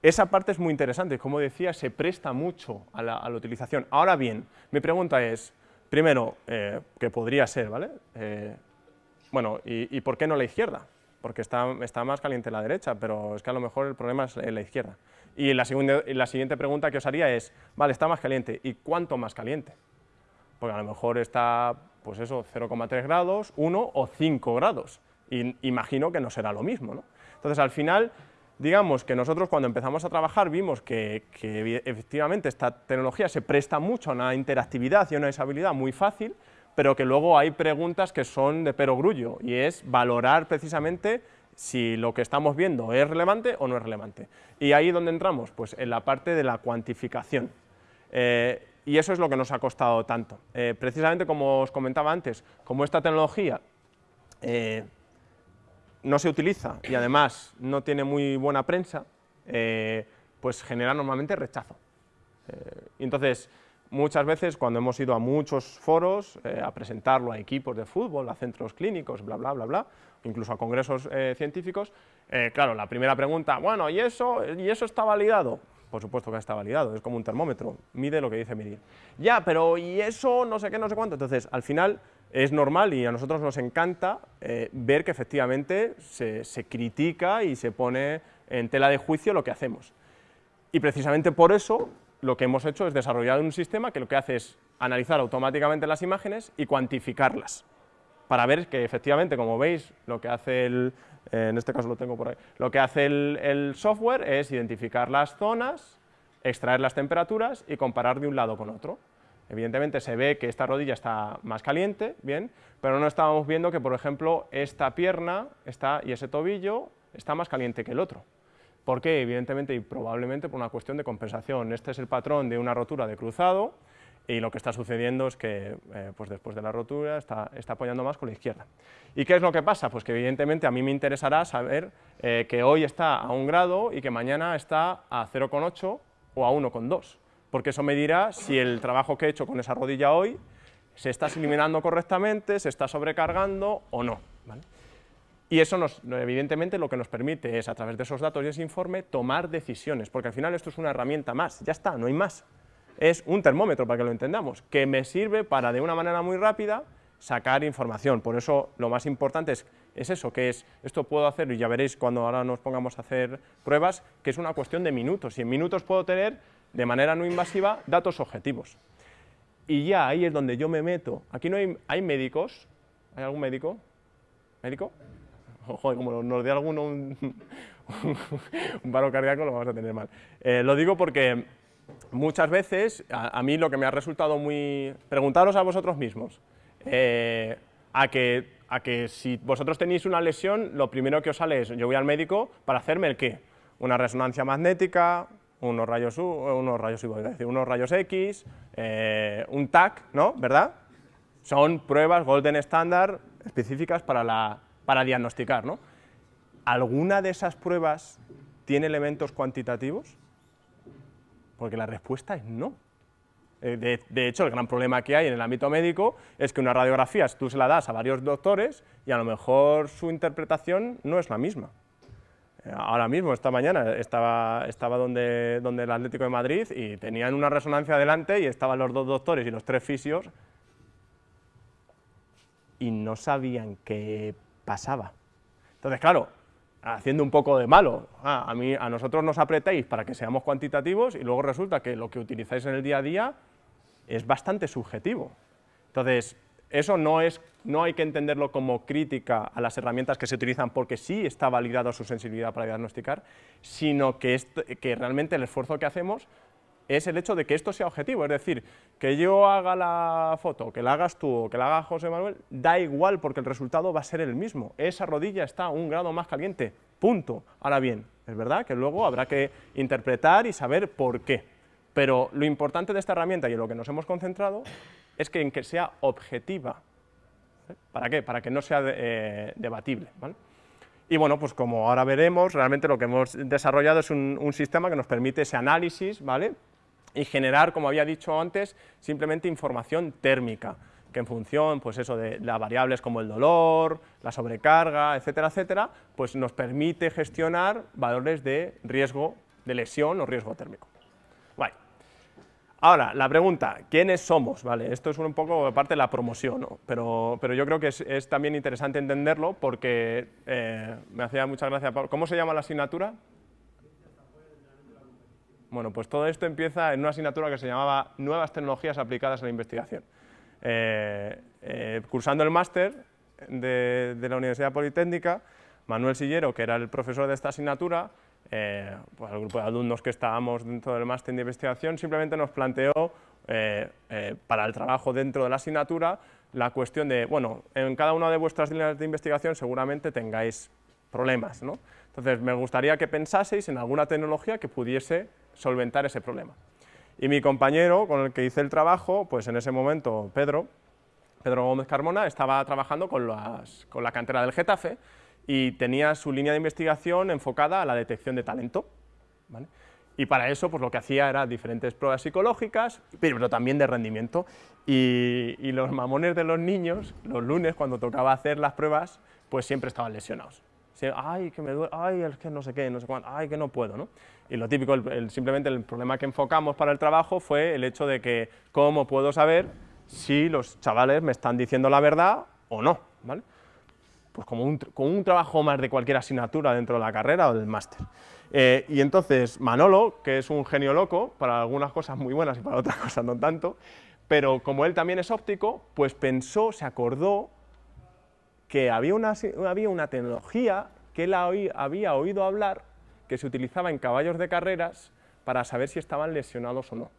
Esa parte es muy interesante, como decía, se presta mucho a la, utilización. Ahora bien, mi pregunta es, primero, eh, que podría ser, ¿vale? Eh, bueno, ¿y, por qué no la izquierda? Porque está, está, más caliente la derecha, pero es que a lo mejor el problema es la izquierda. Y la, segunda, la siguiente pregunta que os haría es, vale, está más caliente, ¿y cuánto más caliente? Porque a lo mejor está, pues eso, 0,3 grados, 1 o 5 grados. Y imagino que no será lo mismo, ¿no? Entonces, al final, digamos que nosotros cuando empezamos a trabajar vimos que, efectivamente esta tecnología se presta mucho a una interactividad y a una usabilidad muy fácil, pero que luego hay preguntas que son de perogrullo, y es valorar precisamente si lo que estamos viendo es relevante o no es relevante. Y ahí donde entramos, pues en la parte de la cuantificación. Eh, y eso es lo que nos ha costado tanto. Eh, precisamente como os comentaba antes, como esta tecnología eh, no se utiliza y además no tiene muy buena prensa, pues genera normalmente rechazo. y entonces, muchas veces cuando hemos ido a muchos foros eh, a presentarlo a equipos de fútbol, a centros clínicos, bla, bla, bla, bla, incluso a congresos eh, científicos, eh, claro, la primera pregunta, bueno, ¿y eso, ¿y eso está validado? Por supuesto que está validado, es como un termómetro, mide lo que dice medir. Ya, pero ¿y eso no sé qué, no sé cuánto? Entonces, al final es normal y a nosotros nos encanta ver que efectivamente se, critica y se pone en tela de juicio lo que hacemos. Y precisamente por eso lo que hemos hecho es desarrollar un sistema que lo que hace es analizar automáticamente las imágenes y cuantificarlas, para ver que efectivamente, como veis, lo que hace el, en este caso lo tengo por ahí, lo que hace el, software es identificar las zonas, extraer las temperaturas y comparar de un lado con otro. Evidentemente se ve que esta rodilla está más caliente, bien, pero no estábamos viendo que, por ejemplo, esta pierna está, y ese tobillo está más caliente que el otro. ¿Por qué? Evidentemente y probablemente por una cuestión de compensación. Este es el patrón de una rotura de cruzado y lo que está sucediendo es que eh, pues después de la rotura está, apoyando más con la izquierda. ¿Y qué es lo que pasa? Pues que evidentemente a mí me interesará saber eh, que hoy está a un grado y que mañana está a 0,8 o a 1,2, porque eso me dirá si el trabajo que he hecho con esa rodilla hoy se está eliminando correctamente, se está sobrecargando o no. Y eso nos, evidentemente lo que nos permite es, a través de esos datos y ese informe, tomar decisiones, porque al final esto es una herramienta más, ya está, no hay más. Es un termómetro, para que lo entendamos, que me sirve para, de una manera muy rápida, sacar información. Por eso lo más importante es, es eso, que es, esto puedo hacer, y ya veréis cuando ahora nos pongamos a hacer pruebas, que es una cuestión de minutos, y en minutos puedo tener, de manera no invasiva, datos objetivos. Y ya ahí es donde yo me meto. Aquí no hay, hay médicos, ¿hay algún médico? ¿Médico? [laughs] Joder, como nos dé alguno [laughs] un, paro cardíaco, lo vamos a tener mal. Eh, lo digo porque muchas veces, a, mí lo que me ha resultado muy... Preguntaros a vosotros mismos, eh, a, que, a que si vosotros tenéis una lesión, lo primero que os sale es, yo voy al médico para hacerme el qué? Una resonancia magnética, unos rayos, decir, unos rayos X, eh, un TAC, ¿no? ¿Verdad? Son pruebas golden standard específicas para la para diagnosticar. ¿no? ¿Alguna de esas pruebas tiene elementos cuantitativos? Porque la respuesta es no. Eh, de, hecho, el gran problema que hay en el ámbito médico es que una radiografía tú se la das a varios doctores y a lo mejor su interpretación no es la misma. Ahora mismo, esta mañana, estaba, estaba donde, donde el Atlético de Madrid y tenían una resonancia adelante y estaban los dos doctores y los tres fisios y no sabían qué pasaba. Entonces, claro, haciendo un poco de malo, a, mí, a nosotros nos apretáis para que seamos cuantitativos y luego resulta que lo que utilizáis en el día a día es bastante subjetivo. Entonces, eso no, es, no hay que entenderlo como crítica a las herramientas que se utilizan porque sí está validada su sensibilidad para diagnosticar, sino que, que realmente el esfuerzo que hacemos es el hecho de que esto sea objetivo, es decir, que yo haga la foto, que la hagas tú o que la haga José Manuel, da igual porque el resultado va a ser el mismo, esa rodilla está un grado más caliente, punto. Ahora bien, es verdad que luego habrá que interpretar y saber por qué, pero lo importante de esta herramienta y en lo que nos hemos concentrado es que en que sea objetiva. ¿Para qué? Para que no sea eh, debatible. Y bueno, pues como ahora veremos, realmente lo que hemos desarrollado es un, un sistema que nos permite ese análisis, ¿vale? y generar, como había dicho antes, simplemente información térmica, que en función pues eso, de las variables como el dolor, la sobrecarga, etcétera, etcétera, pues nos permite gestionar valores de riesgo de lesión o riesgo térmico. Ahora, la pregunta, ¿quiénes somos? Vale, esto es un poco parte de la promoción, pero, pero yo creo que es, también interesante entenderlo porque eh, me hacía mucha gracia, ¿cómo se llama la asignatura? Bueno, pues todo esto empieza en una asignatura que se llamaba Nuevas tecnologías aplicadas a la investigación. Eh, eh, cursando el máster de, la Universidad Politécnica, Manuel Sillero, que era el profesor de esta asignatura, eh, pues el grupo de alumnos que estábamos dentro del máster de investigación, simplemente nos planteó para el trabajo dentro de la asignatura la cuestión de, bueno, en cada una de vuestras líneas de investigación seguramente tengáis problemas, ¿no? Entonces, me gustaría que pensaseis en alguna tecnología que pudiese solventar ese problema. Y mi compañero con el que hice el trabajo, pues en ese momento Pedro, Pedro Gómez Carmona, estaba trabajando con, con la cantera del Getafe y tenía su línea de investigación enfocada a la detección de talento. Y para eso, pues lo que hacía era diferentes pruebas psicológicas, pero también de rendimiento. Y, los mamones de los niños, los lunes, cuando tocaba hacer las pruebas, pues siempre estaban lesionados ay, que me duele, ay, es que no sé qué, no sé cuánto, ay, que no puedo, ¿no? Y lo típico, simplemente el problema que enfocamos para el trabajo fue el hecho de que, ¿cómo puedo saber si los chavales me están diciendo la verdad o no? ¿vale? Pues como un, un trabajo más de cualquier asignatura dentro de la carrera o del máster. Eh, y entonces Manolo, que es un genio loco, para algunas cosas muy buenas y para otras [laughs] cosas no tanto, pero como él también es óptico, pues pensó, se acordó que había una, había una tecnología que él había oído hablar que se utilizaba en caballos de carreras para saber si estaban lesionados o no.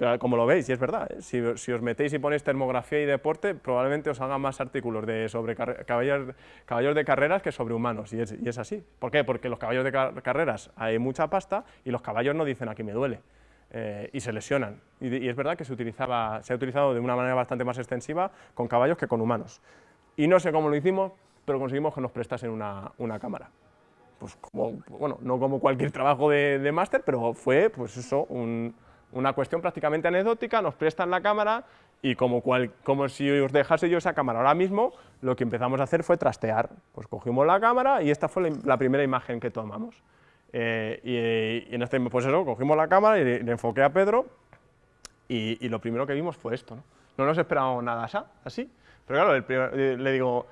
Pero como lo veis, y es verdad, ¿eh? si, os metéis y ponéis termografía y deporte, probablemente os hagan más artículos de, sobre caballos, caballos, de carreras que sobre humanos, y es, así. ¿Por qué? Porque los caballos de carreras hay mucha pasta y los caballos no dicen aquí me duele. Eh, y se lesionan. Y, es verdad que se, utilizaba, se ha utilizado de una manera bastante más extensiva con caballos que con humanos. Y no sé cómo lo hicimos, pero conseguimos que nos prestasen una, una cámara. Pues como, bueno, no como cualquier trabajo de, de máster, pero fue pues eso, una cuestión prácticamente anecdótica, nos prestan la cámara y como, cual, como si os dejase yo esa cámara ahora mismo, lo que empezamos a hacer fue trastear. Pues cogimos la cámara y esta fue la, primera imagen que tomamos. Eh, y, en este, pues eso, cogimos la cámara y le, enfoqué a Pedro y, y, lo primero que vimos fue esto. No, no nos esperábamos nada así, pero claro, le digo,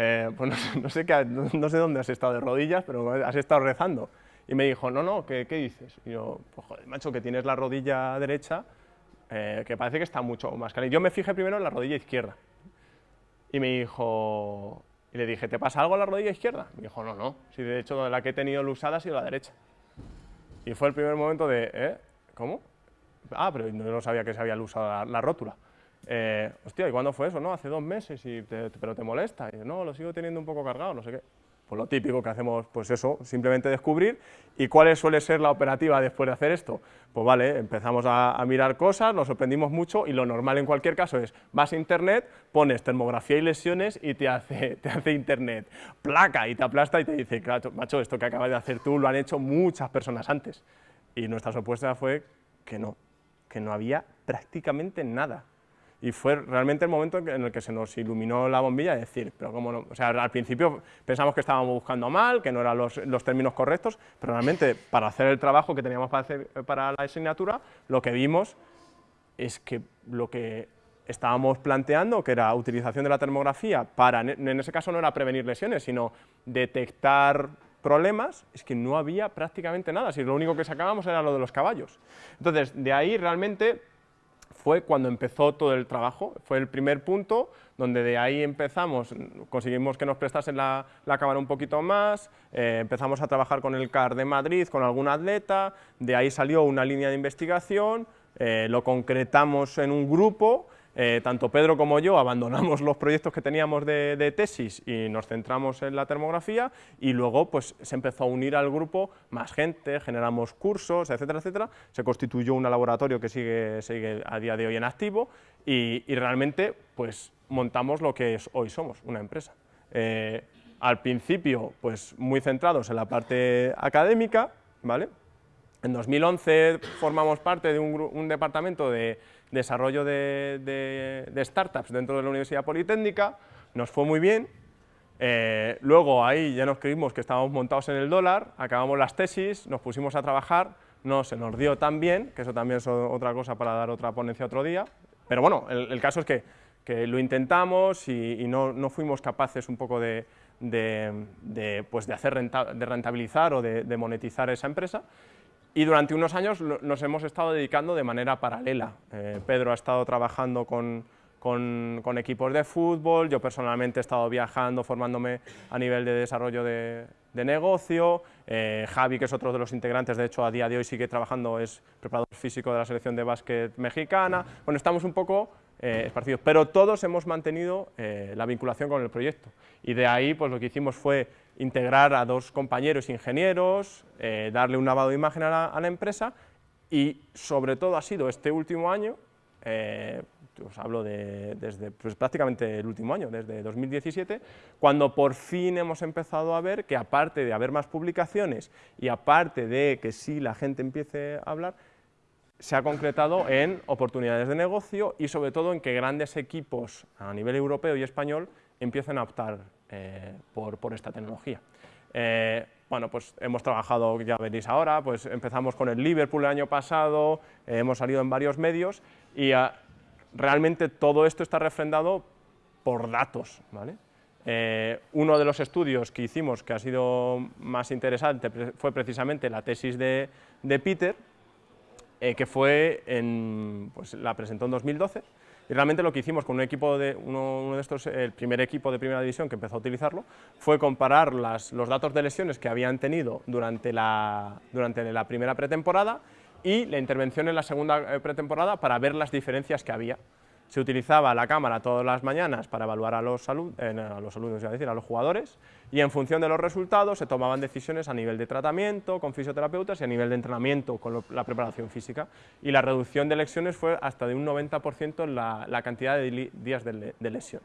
eh, pues no sé, qué, no, sé dónde has estado de rodillas, pero has estado rezando. Y me dijo, no, no, ¿qué, dices? Y yo, pues joder, macho, que tienes la rodilla derecha, eh, que parece que está mucho más caliente. Yo me fijé primero en la rodilla izquierda. Y me dijo, y le dije, ¿te pasa algo en la rodilla izquierda? Me dijo, no, no, si de hecho la que he tenido usada ha sido la derecha. Y fue el primer momento de, ¿eh? ¿Cómo? Ah, pero no sabía que se había usado la rótula. Eh, hostia, ¿y cuándo fue eso? No, hace dos meses, y pero te molesta. Y no, lo sigo teniendo un poco cargado, no sé qué. Pues lo típico que hacemos, pues eso, simplemente descubrir. ¿Y cuál suele ser la operativa después de hacer esto? Pues vale, empezamos a, mirar cosas, nos sorprendimos mucho y lo normal en cualquier caso es, vas a internet, pones termografía y lesiones y te hace, [laughs] te hace internet placa y te aplasta y te dice, claro, macho, esto que acabas de hacer tú lo han hecho muchas personas antes. Y nuestra respuesta fue que no, que no había prácticamente nada y fue realmente el momento en el que se nos iluminó la bombilla de decir, pero cómo no, o sea, al principio pensamos que estábamos buscando mal, que no eran los, los, términos correctos, pero realmente para hacer el trabajo que teníamos para hacer para la asignatura, lo que vimos es que lo que estábamos planteando, que era utilización de la termografía para, en ese caso no era prevenir lesiones, sino detectar problemas, es que no había prácticamente nada, si lo único que sacábamos era lo de los caballos. Entonces, de ahí realmente fue cuando empezó todo el trabajo, fue el primer punto donde de ahí empezamos, conseguimos que nos prestasen la, cámara un poquito más, eh, empezamos a trabajar con el CAR de Madrid, con algún atleta, de ahí salió una línea de investigación, eh, lo concretamos en un grupo eh, tanto Pedro como yo abandonamos [laughs] los proyectos que teníamos de, tesis y nos centramos en la termografía y luego pues, se empezó a unir al grupo más gente, generamos cursos, etcétera, etcétera, se constituyó un laboratorio que sigue, sigue a día de hoy en activo y, realmente pues, montamos lo que hoy somos, una empresa. Eh, al principio, pues muy centrados en la parte académica, ¿vale? En 2011 formamos parte de un departamento de desarrollo de, startups dentro de la Universidad Politécnica, nos fue muy bien, eh, luego ahí ya nos creímos que estábamos montados en el dólar, acabamos las tesis, nos pusimos a trabajar, no se nos dio tan bien, que eso también es otra cosa para dar otra ponencia otro día, pero bueno, el, caso es que, lo intentamos y, no, fuimos capaces un poco de, pues de hacer de rentabilizar o de monetizar esa empresa, y durante unos años nos hemos estado dedicando de manera paralela. Eh, Pedro ha estado trabajando con, con, equipos de fútbol, yo personalmente he estado viajando, formándome a nivel de desarrollo de, negocio, eh, Javi, que es otro de los integrantes, de hecho a día de hoy sigue trabajando, es preparador físico de la selección de básquet mexicana, bueno, estamos un poco eh, esparcidos, pero todos hemos mantenido la vinculación con el proyecto, y de ahí pues lo que hicimos fue integrar a dos compañeros ingenieros, eh, darle un lavado de imagen a la, empresa y sobre todo ha sido este último año, eh, os hablo de, desde pues, prácticamente el último año, desde 2017, cuando por fin hemos empezado a ver que aparte de haber más publicaciones y aparte de que sí la gente empiece a hablar, se ha concretado en oportunidades de negocio y sobre todo en que grandes equipos a nivel europeo y español empiecen a optar eh, por, esta tecnología. Eh, bueno, pues hemos trabajado, ya veréis ahora, pues empezamos con el Liverpool el año pasado, eh, hemos salido en varios medios y ah, realmente todo esto está refrendado por datos. ¿vale? uno de los estudios que hicimos que ha sido más interesante fue precisamente la tesis de, de Peter, eh, que fue pues, la presentó en 2012, y realmente lo que hicimos con un equipo de, uno, de estos, el primer equipo de primera división que empezó a utilizarlo, fue comparar las, los datos de lesiones que habían tenido durante la, durante la primera pretemporada y la intervención en la segunda eh, pretemporada para ver las diferencias que había se utilizaba la cámara todas las mañanas para evaluar a los, eh, a los alumnos, a decir, a los jugadores, y en función de los resultados se tomaban decisiones a nivel de tratamiento, con fisioterapeutas, y a nivel de entrenamiento, con la preparación física, y la reducción de lesiones fue hasta de un 90% en la, cantidad de días de, lesión.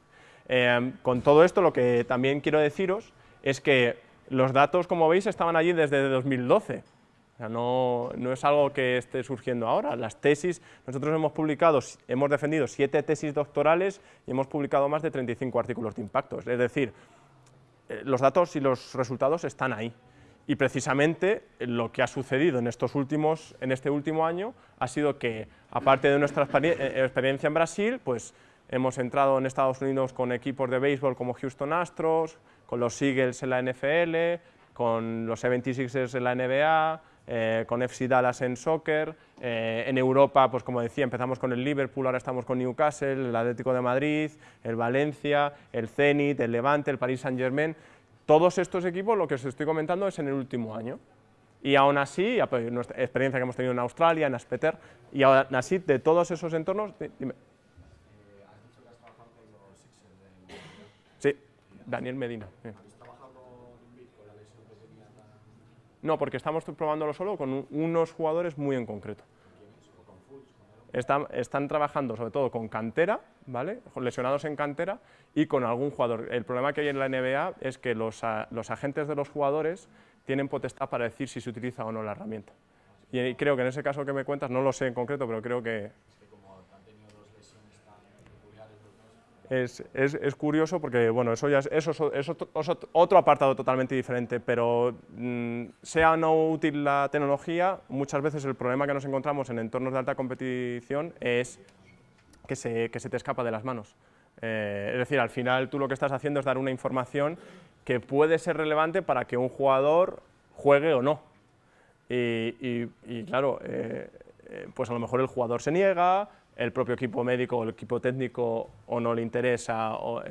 Eh, con todo esto, lo que también quiero deciros es que los datos, como veis, estaban allí desde 2012, no, es algo que esté surgiendo ahora. Las tesis, nosotros hemos publicado, hemos defendido siete tesis doctorales y hemos publicado más de 35 artículos de impacto. Es decir, eh, los datos y los resultados están ahí. Y precisamente lo que ha sucedido en, estos últimos, en este último año ha sido que, aparte de nuestra eh, experiencia en Brasil, pues hemos entrado en Estados Unidos con equipos de béisbol como Houston Astros, con los Eagles en la NFL, con los 76ers en la NBA, eh, con FC Dallas en soccer, eh, en Europa, pues como decía, empezamos con el Liverpool, ahora estamos con Newcastle, el Atlético de Madrid, el Valencia, el Zenit, el Levante, el Paris Saint Germain, todos estos equipos lo que os estoy comentando es en el último año. Y aún así, nuestra experiencia que hemos tenido en Australia, en Aspeter, y aún así de todos esos entornos, dime. Sí, Daniel Medina. No, porque estamos probándolo solo con unos jugadores muy en concreto. Están, están, trabajando sobre todo con cantera, ¿vale? lesionados en cantera y con algún jugador. El problema que hay en la NBA es que los, los agentes de los jugadores tienen potestad para decir si se utiliza o no la herramienta. Y creo que en ese caso que me cuentas, no lo sé en concreto, pero creo que es, es, curioso porque, bueno, eso ya es, otro apartado totalmente diferente, pero mm, sea no útil la tecnología, muchas veces el problema que nos encontramos en entornos de alta competición es que se, que te escapa de las manos. Eh, es decir, al final tú lo que estás haciendo es dar una información que puede ser relevante para que un jugador juegue o no. Y, y, claro, eh, eh, pues a lo mejor el jugador se niega, el propio equipo médico o el equipo técnico o no le interesa, o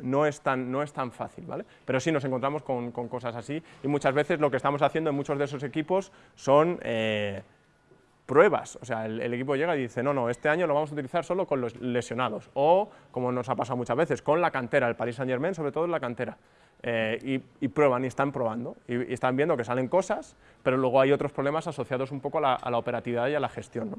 no, es tan, no es tan fácil, ¿vale? Pero sí nos encontramos con, cosas así y muchas veces lo que estamos haciendo en muchos de esos equipos son eh, pruebas, o sea, el, equipo llega y dice, no, no, este año lo vamos a utilizar solo con los lesionados, o, como nos ha pasado muchas veces, con la cantera, el Paris Saint Germain, sobre todo en la cantera, eh, y, prueban y están probando, y, están viendo que salen cosas, pero luego hay otros problemas asociados un poco a la, a la operatividad y a la gestión, ¿no?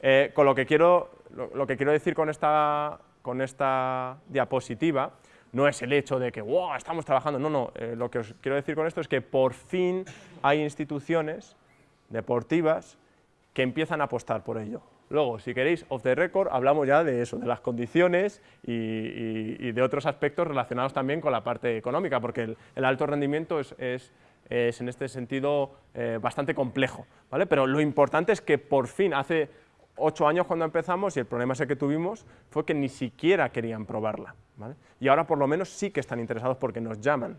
Eh, con lo que, quiero, lo, que quiero decir con esta, con esta diapositiva no es el hecho de que wow, estamos trabajando, no, no, eh, lo que os quiero decir con esto es que por fin hay instituciones deportivas que empiezan a apostar por ello. Luego, si queréis, off the record, hablamos ya de eso, de las condiciones y, de otros aspectos relacionados también con la parte económica, porque el, alto rendimiento es, es, en este sentido eh, bastante complejo, ¿vale? Pero lo importante es que por fin, hace ocho años cuando empezamos y el problema ese que tuvimos fue que ni siquiera querían probarla. Y ahora por lo menos sí que están interesados porque nos llaman.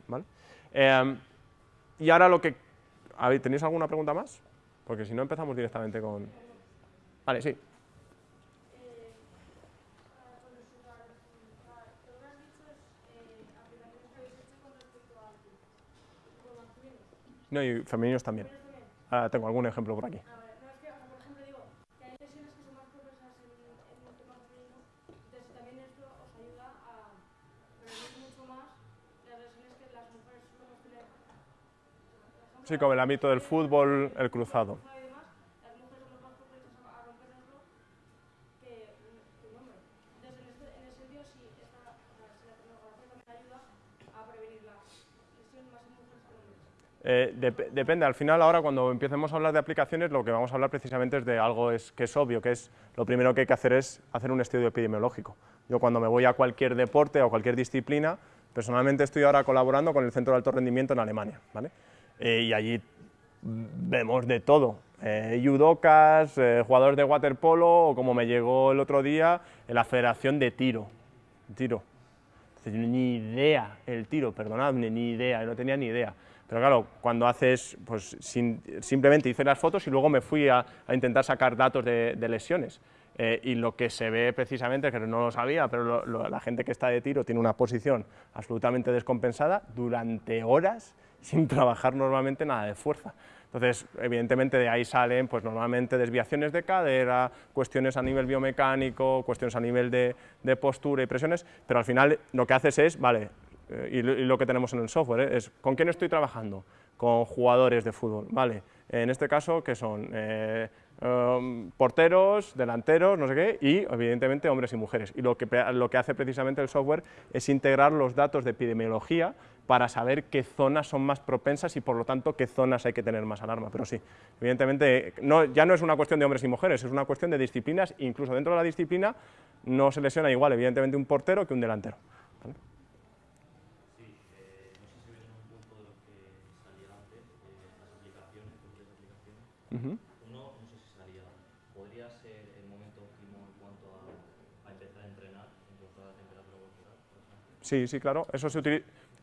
Em, y ahora lo que... ¿Tenéis alguna pregunta más? Porque si no empezamos directamente con... Vale, sí. No, y femeninos también. Ahora tengo algún ejemplo por aquí. Sí, como el ámbito del fútbol, el cruzado. Eh, de, depende, al final ahora cuando empecemos a hablar de aplicaciones lo que vamos a hablar precisamente es de algo es, que es obvio, que es lo primero que hay que hacer es hacer un estudio epidemiológico. Yo cuando me voy a cualquier deporte o cualquier disciplina, personalmente estoy ahora colaborando con el Centro de Alto Rendimiento en Alemania. ¿vale? Eh, y allí vemos de todo, eh, judocas, eh, jugadores de waterpolo o como me llegó el otro día, la Federación de Tiro, tiro. Ni idea el tiro, perdonadme, ni idea, no tenía ni idea. Pero claro, cuando haces, pues simplemente hice las fotos y luego me fui a, intentar sacar datos de, lesiones. Eh, y lo que se ve precisamente, que no lo sabía, pero la gente que está de tiro tiene una posición absolutamente descompensada durante horas sin trabajar normalmente nada de fuerza. Entonces, evidentemente de ahí salen pues normalmente desviaciones de cadera, cuestiones a nivel biomecánico, cuestiones a nivel de, postura y presiones, pero al final lo que haces es, vale, eh, y, lo que tenemos en el software, ¿eh? es ¿con quién estoy trabajando? Con jugadores de fútbol, ¿vale? En este caso, que son eh, um, porteros, delanteros, no sé qué, y evidentemente hombres y mujeres. Y lo que, lo que hace precisamente el software es integrar los datos de epidemiología para saber qué zonas son más propensas y por lo tanto qué zonas hay que tener más alarma. Pero sí, evidentemente no, ya no es una cuestión de hombres y mujeres, es una cuestión de disciplinas, incluso dentro de la disciplina no se lesiona igual evidentemente un portero que un delantero. Uno, no sé si salía, ¿podría ser el momento óptimo en cuanto a, empezar a entrenar en cuanto a la temperatura corporal? Sí, sí, claro, eso se,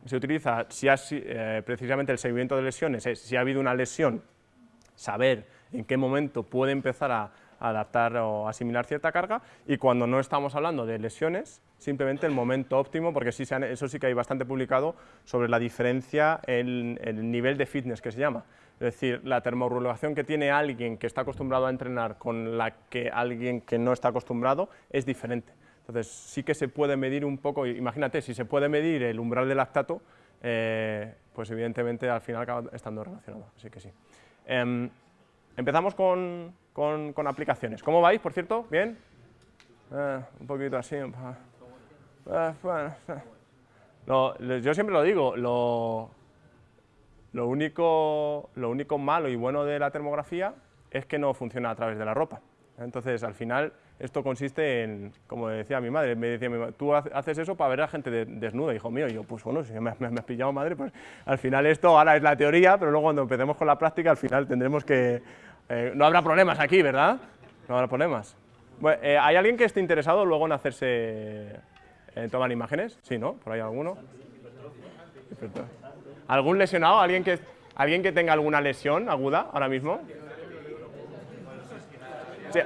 se utiliza, eh, precisamente el seguimiento de lesiones es, si ha habido una lesión, saber en qué momento puede empezar a, adaptar o asimilar cierta carga y cuando no estamos hablando de lesiones, simplemente el momento óptimo, porque sí eso sí que hay bastante publicado sobre la diferencia en el nivel de fitness que se llama. Es decir, la termorregulación que tiene alguien que está acostumbrado a entrenar con la que alguien que no está acostumbrado es diferente. Entonces, sí que se puede medir un poco, imagínate, si se puede medir el umbral del lactato, eh, pues evidentemente al final acaba estando relacionado, así que sí. Em, empezamos con, con, aplicaciones. ¿Cómo vais, por cierto? ¿Bien? Eh, un poquito así. Eh, bueno, yo siempre lo digo, lo, lo único, lo único malo y bueno de la termografía es que no funciona a través de la ropa. Entonces, al final, esto consiste en, como decía mi madre, me decía tú haces eso para ver a gente desnuda, hijo mío, y yo, pues bueno, si me, has pillado madre, pues al final esto ahora es la teoría, pero luego cuando empecemos con la práctica, al final tendremos que... Eh, no habrá problemas aquí, ¿verdad? No habrá problemas. Eh, ¿Hay alguien que esté interesado luego en hacerse... en tomar imágenes? Sí, ¿no? ¿Por ahí alguno? ¿Algún lesionado? ¿Alguien que, ¿Alguien que tenga alguna lesión aguda ahora mismo? Sí,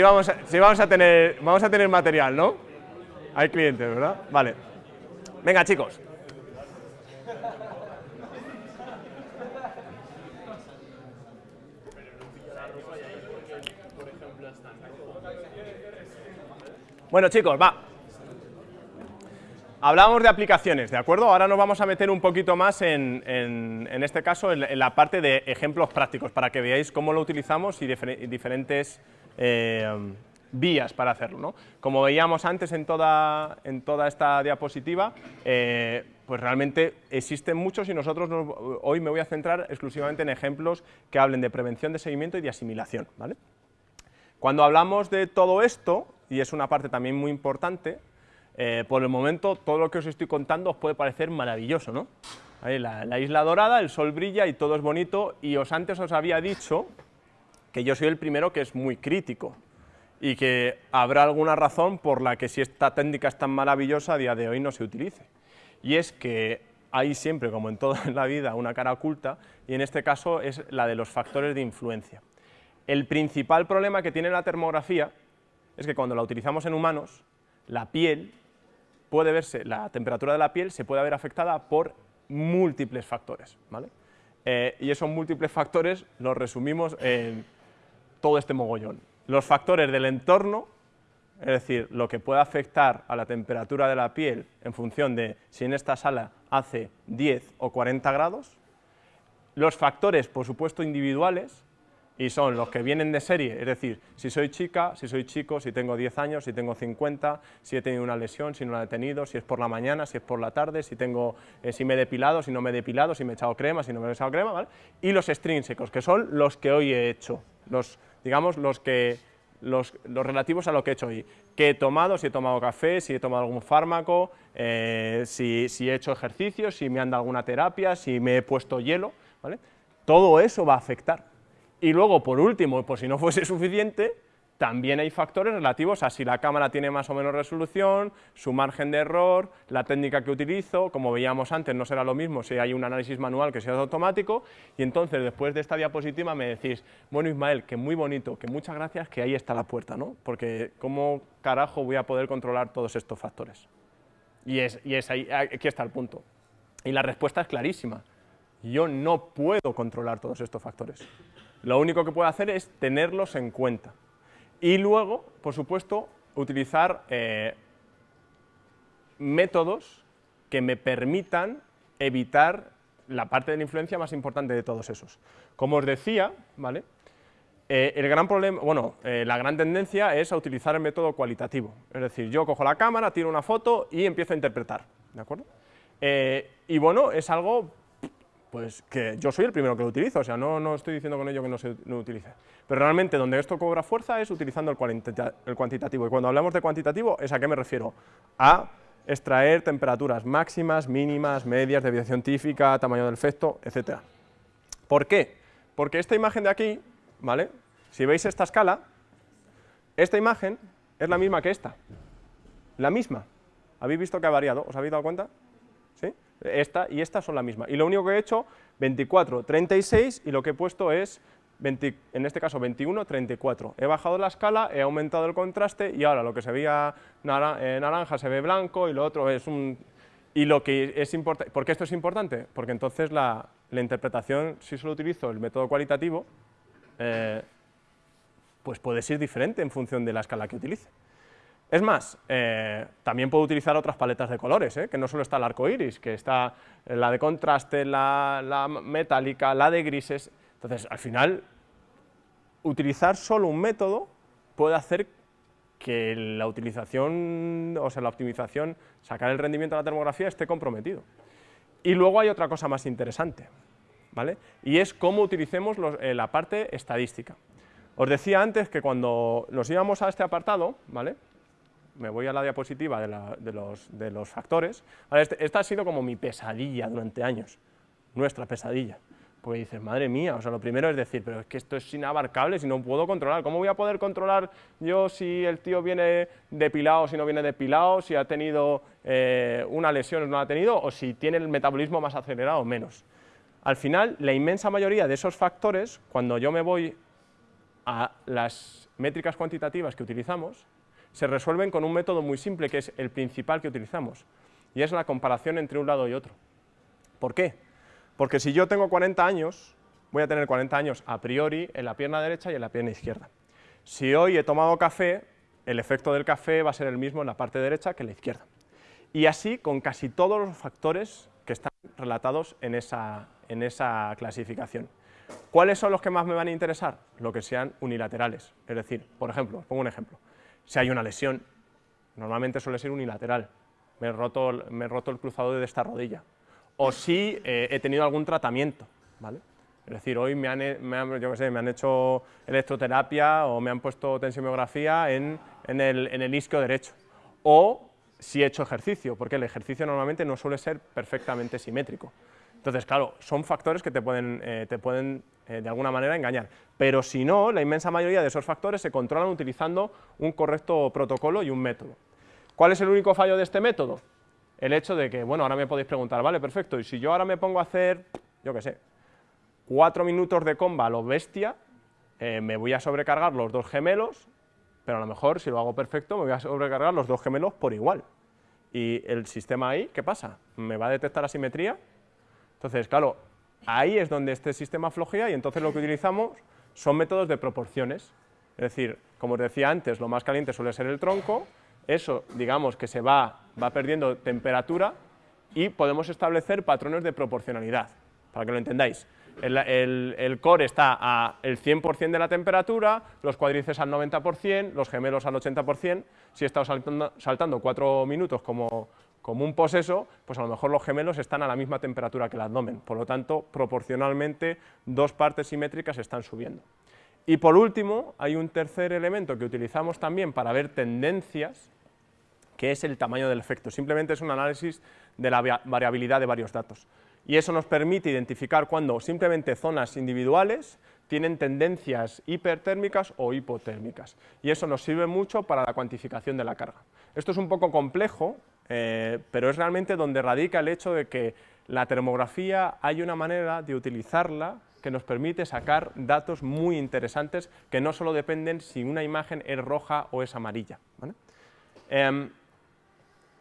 vamos, a, vamos, a tener, vamos a tener material, ¿no? Hay clientes, ¿verdad? Vale. Venga, chicos. Bueno, chicos, va. Hablábamos de aplicaciones, ¿de acuerdo? Ahora nos vamos a meter un poquito más en, en, este caso en, la parte de ejemplos prácticos para que veáis cómo lo utilizamos y, diferentes eh, vías para hacerlo. ¿no? Como veíamos antes en toda, en toda esta diapositiva, eh, pues realmente existen muchos y nosotros hoy me voy a centrar exclusivamente en ejemplos que hablen de prevención de seguimiento y de asimilación. ¿vale? Cuando hablamos de todo esto, y es una parte también muy importante, eh, por el momento, todo lo que os estoy contando os puede parecer maravilloso, ¿no? la, isla dorada, el sol brilla y todo es bonito, y os antes os había dicho que yo soy el primero que es muy crítico, y que habrá alguna razón por la que si esta técnica es tan maravillosa a día de hoy no se utilice. Y es que hay siempre, como en toda [laughs] la vida, una cara oculta, y en este caso es la de los factores de influencia. El principal problema que tiene la termografía es que cuando la utilizamos en humanos, la piel puede verse, la temperatura de la piel se puede ver afectada por múltiples factores, ¿vale? Eh, y esos múltiples factores los resumimos en todo este mogollón. Los factores del entorno, es decir, lo que puede afectar a la temperatura de la piel en función de si en esta sala hace 10 o 40 grados, los factores, por supuesto, individuales, y son los que vienen de serie, es decir, si soy chica, si soy chico, si tengo 10 años, si tengo 50, si he tenido una lesión, si no la he tenido, si es por la mañana, si es por la tarde, si, tengo, eh, si me he depilado, si no me he depilado, si me he echado crema, si no me he echado crema, ¿vale? Y los extrínsecos, que son los que hoy he hecho, los, digamos, los, que, los, relativos a lo que he hecho hoy, que he tomado, si he tomado café, si he tomado algún fármaco, eh, si, si he hecho ejercicio, si me han dado alguna terapia, si me he puesto hielo, ¿vale? Todo eso va a afectar. Y luego, por último, por si no [laughs] fuese suficiente, también hay factores relativos a si la cámara tiene más o menos resolución, su margen de error, la técnica que utilizo, como veíamos antes, no será lo mismo si hay un análisis manual que si es automático, y entonces después de esta diapositiva me decís, bueno Ismael, que muy bonito, que muchas gracias, que ahí está la puerta, ¿no? Porque ¿cómo carajo voy a poder controlar todos estos factores? Y, es, ahí, aquí está el punto. Y la respuesta es clarísima, yo no puedo controlar todos estos factores. Lo único que puedo hacer es tenerlos en cuenta. Y luego, por supuesto, utilizar eh, métodos que me permitan evitar la parte de la influencia más importante de todos esos. Como os decía, ¿vale? Eh, el gran problema, bueno, eh, la gran tendencia es a utilizar el método cualitativo, es decir, yo cojo la cámara, tiro una foto y empiezo a interpretar, ¿de acuerdo? y bueno, es algo pues que yo soy el primero que lo utilizo, o sea, no, no estoy diciendo con ello que no se no utilice. Pero realmente donde esto cobra fuerza es utilizando el, cuantitativo. Y cuando hablamos de cuantitativo, ¿es a qué me refiero? A extraer temperaturas máximas, mínimas, medias, deviación típica, tamaño del efecto, etc. ¿Por qué? Porque esta imagen de aquí, ¿vale? Si veis esta escala, esta imagen es la misma que esta. La misma. ¿Habéis visto que ha variado? ¿Os habéis dado cuenta? ¿Sí? Esta y esta son la misma. Y lo único que he hecho, 24, 36, y lo que he puesto es, en este caso 21, 34. He bajado la escala, he aumentado el contraste, y ahora lo que se veía eh, naranja se ve blanco, y lo otro es un... Y lo que es importante, ¿por qué esto es importante? Porque entonces la, interpretación, si solo utilizo el método cualitativo, eh, pues puede ser diferente en función de la escala que utilice. Es más, eh, también puedo utilizar otras paletas de colores, eh, que no solo está el arco iris, que está la de contraste, la, metálica, la de grises. Entonces, al final, utilizar solo un método puede hacer que la utilización, o sea, la optimización, sacar el rendimiento de la termografía esté comprometido. Y luego hay otra cosa más interesante, ¿vale? Y es cómo utilicemos eh, la parte estadística. Os decía antes que cuando nos íbamos a este apartado, ¿vale? Me voy a la diapositiva de, los, factores, este, esta ha sido como mi pesadilla durante años, nuestra pesadilla, porque dices, madre mía, o sea, lo primero es decir, pero es que esto es inabarcable, si no puedo controlar, ¿cómo voy a poder controlar yo si el tío viene depilado, si no viene depilado, si ha tenido eh, una lesión o no la ha tenido, o si tiene el metabolismo más acelerado o menos? Al final, la inmensa mayoría de esos factores, cuando yo me voy a las métricas cuantitativas que utilizamos, se resuelven con un método muy simple, que es el principal que utilizamos, y es la comparación entre un lado y otro. ¿Por qué? Porque si yo tengo 40 años, voy a tener 40 años a priori en la pierna derecha y en la pierna izquierda. Si hoy he tomado café, el efecto del café va a ser el mismo en la parte derecha que en la izquierda. Y así con casi todos los factores que están relatados en esa, clasificación. ¿Cuáles son los que más me van a interesar? Lo que sean unilaterales. Es decir, por ejemplo, os pongo un ejemplo si hay una lesión. Normalmente suele ser unilateral, me he roto, me roto el cruzado de esta rodilla. O si eh, he tenido algún tratamiento, ¿vale? Es decir, hoy me han, me han, sé, me han hecho electroterapia o me han puesto tensiomografía en, en, el, en el isquio derecho. O si he hecho ejercicio, porque el ejercicio normalmente no suele ser perfectamente simétrico. Entonces, claro, son factores que te pueden, eh, te pueden eh, de alguna manera engañar. Pero si no, la inmensa mayoría de esos factores se controlan utilizando un correcto protocolo y un método. ¿Cuál es el único fallo de este método? El hecho de que, bueno, ahora me podéis preguntar, vale, perfecto, y si yo ahora me pongo a hacer, yo qué sé, cuatro minutos de comba a lo bestia, eh, me voy a sobrecargar los dos gemelos, pero a lo mejor si lo hago perfecto me voy a sobrecargar los dos gemelos por igual. Y el sistema ahí, ¿qué pasa? ¿Me va a detectar asimetría? Entonces, claro, ahí es donde este sistema flojea y entonces lo que utilizamos son métodos de proporciones. Es decir, como os decía antes, lo más caliente suele ser el tronco, eso, digamos, que se va, va perdiendo temperatura y podemos establecer patrones de proporcionalidad, para que lo entendáis. el, core está al 100% de la temperatura, los cuádriceps al 90%, los gemelos al 80%, si he estado saltando, saltando cuatro minutos como, como un poseso, pues a lo mejor los gemelos están a la misma temperatura que el abdomen, por lo tanto, proporcionalmente, dos partes simétricas están subiendo. Y por último, hay un tercer elemento que utilizamos también para ver tendencias, que es el tamaño del efecto. Simplemente es un análisis de la variabilidad de varios datos. Y eso nos permite identificar cuando simplemente zonas individuales tienen tendencias hipertérmicas o hipotérmicas. Y eso nos sirve mucho para la cuantificación de la carga. Esto es un poco complejo, eh, pero es realmente donde radica el hecho de que la termografía hay una manera de utilizarla que nos permite sacar datos muy interesantes que no solo dependen si una imagen es roja o es amarilla. Em,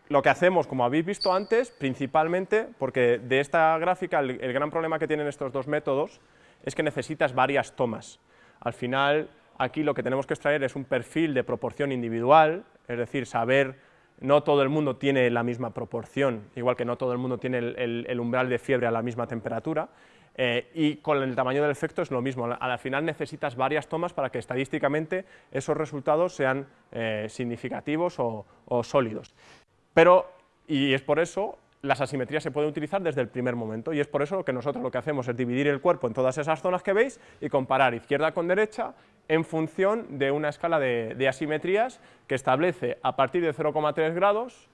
lo que hacemos, como habéis visto antes, principalmente, porque de esta gráfica el, el, gran problema que tienen estos dos métodos es que necesitas varias tomas. Al final, aquí lo que tenemos que extraer es un perfil de proporción individual, es decir, saber no todo el mundo tiene la misma proporción, igual que no todo el mundo tiene el, umbral de fiebre a la misma temperatura, eh, y con el tamaño del efecto es lo mismo, al final necesitas varias tomas para que estadísticamente esos resultados sean eh, significativos o, sólidos. Pero, y es por eso, las asimetrías se pueden utilizar desde el primer momento, y es por eso que nosotros lo que hacemos es dividir el cuerpo en todas esas zonas que veis y comparar izquierda con derecha en función de una escala de, asimetrías que establece a partir de 0,3 grados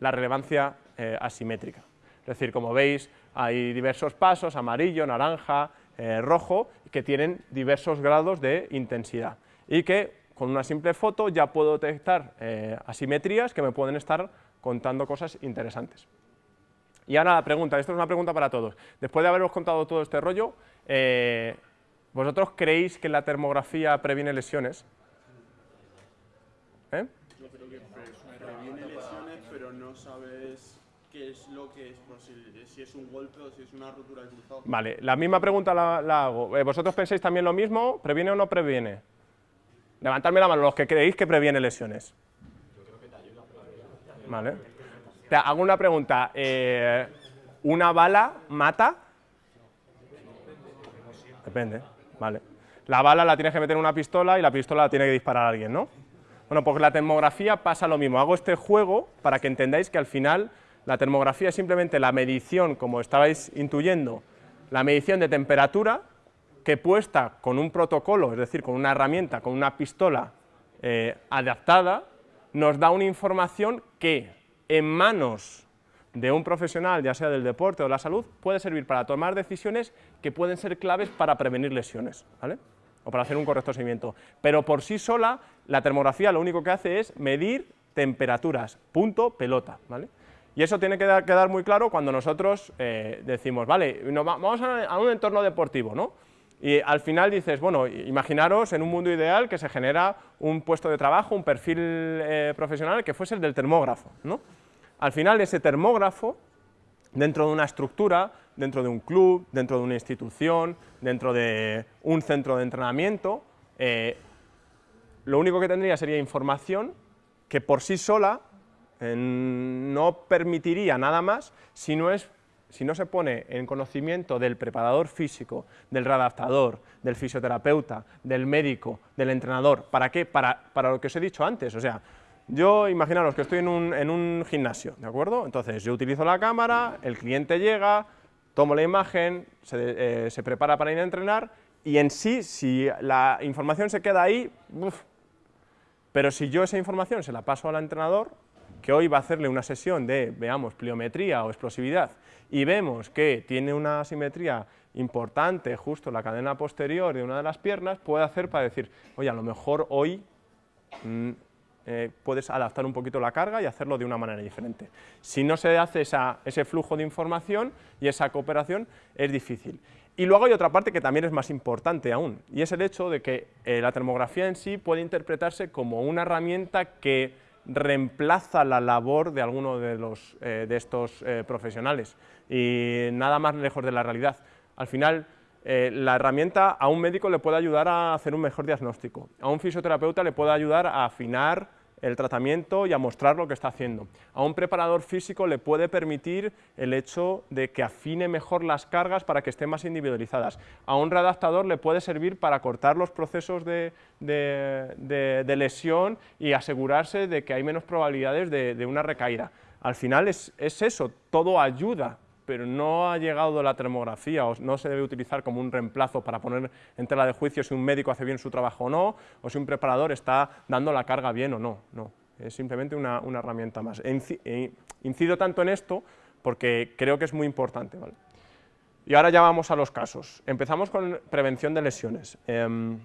la relevancia eh, asimétrica. Es decir, como veis, hay diversos pasos, amarillo, naranja, eh, rojo, que tienen diversos grados de intensidad y que con una simple foto ya puedo detectar eh, asimetrías que me pueden estar contando cosas interesantes. Y ahora la pregunta, esto es una pregunta para todos. Después de haberos contado todo este rollo, ¿Vosotros creéis que la termografía previene lesiones? ¿Eh? Yo creo que previene lesiones, pero no sabes qué es lo que es posible, si es un golpe o si es una rotura de cruzado. Vale, la misma pregunta la, hago. Eh, ¿Vosotros pensáis también lo mismo? ¿Previene o no previene? Levantadme la mano los que creéis que previene lesiones. Yo creo que te ayuda. Vale. Te hago una pregunta. Eh, ¿Una bala mata? Depende. ¿vale? La bala la tienes que meter en una pistola y la pistola la tiene que disparar a alguien, ¿no? Bueno, pues la termografía pasa lo mismo. Hago este juego para que entendáis que al final la termografía es simplemente la medición, como estabais intuyendo, la medición de temperatura que puesta con un protocolo, es decir, con una herramienta, con una pistola eh, adaptada, nos da una información que en manos de un profesional, ya sea del deporte o de la salud, puede servir para tomar decisiones que pueden ser claves para prevenir lesiones, ¿vale? o para hacer un correcto seguimiento. Pero por sí sola, la termografía lo único que hace es medir temperaturas, punto, pelota. ¿vale? Y eso tiene que quedar muy claro cuando nosotros eh, decimos, vale, vamos a, un entorno deportivo, ¿no? Y al final dices, bueno, imaginaros en un mundo ideal que se genera un puesto de trabajo, un perfil eh, profesional que fuese el del termógrafo, ¿no? Al final ese termógrafo, dentro de una estructura, dentro de un club, dentro de una institución, dentro de un centro de entrenamiento, eh, lo único que tendría sería información que por sí sola eh, no permitiría nada más si no, es, si no se pone en conocimiento del preparador físico, del readaptador, del fisioterapeuta, del médico, del entrenador. ¿Para qué? Para, para lo que os he dicho antes, o sea, yo, imaginaros que estoy en un, gimnasio, ¿de acuerdo? Entonces, yo utilizo la cámara, el cliente llega, tomo la imagen, se, eh, prepara para ir a entrenar, y en sí, si la información se queda ahí, pero si yo esa información se la paso al entrenador, que hoy va a hacerle una sesión de, veamos, pliometría o explosividad, y vemos que tiene una asimetría importante justo la cadena posterior de una de las piernas, puede hacer para decir, oye, a lo mejor hoy mm, eh, puedes adaptar un poquito la carga y hacerlo de una manera diferente. Si no se hace ese flujo de información y esa cooperación, es difícil. Y luego hay otra parte que también es más importante aún, y es el hecho de que eh, la termografía en sí puede interpretarse como una herramienta que reemplaza la labor de alguno de, los, eh, de estos profesionales, y nada más lejos de la realidad. Al final, la herramienta a un médico le puede ayudar a hacer un mejor diagnóstico, a un fisioterapeuta le puede ayudar a afinar el tratamiento y a mostrar lo que está haciendo. A un preparador físico le puede permitir el hecho de que afine mejor las cargas para que estén más individualizadas. A un readaptador le puede servir para cortar los procesos de, lesión y asegurarse de que hay menos probabilidades de, una recaída. Al final es, es eso, todo ayuda pero no ha llegado la termografía o no se debe utilizar como un reemplazo para poner en tela de juicio si un médico hace bien su trabajo o no, o si un preparador está dando la carga bien o no, no, es simplemente una, herramienta más. E incido tanto en esto porque creo que es muy importante. Y ahora ya vamos a los casos. Empezamos con prevención de lesiones. Em,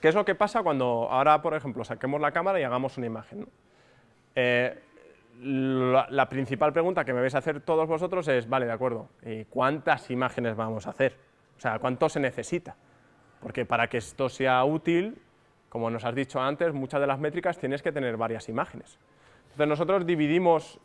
¿Qué es lo que pasa cuando ahora, por ejemplo, saquemos la cámara y hagamos una imagen? Eh, la, principal pregunta que me vais a hacer todos vosotros es, vale, de acuerdo, ¿cuántas imágenes vamos a hacer? O sea, ¿cuánto se necesita? Porque para que esto sea útil, como nos has dicho antes, muchas de las métricas tienes que tener varias imágenes. Entonces nosotros dividimos,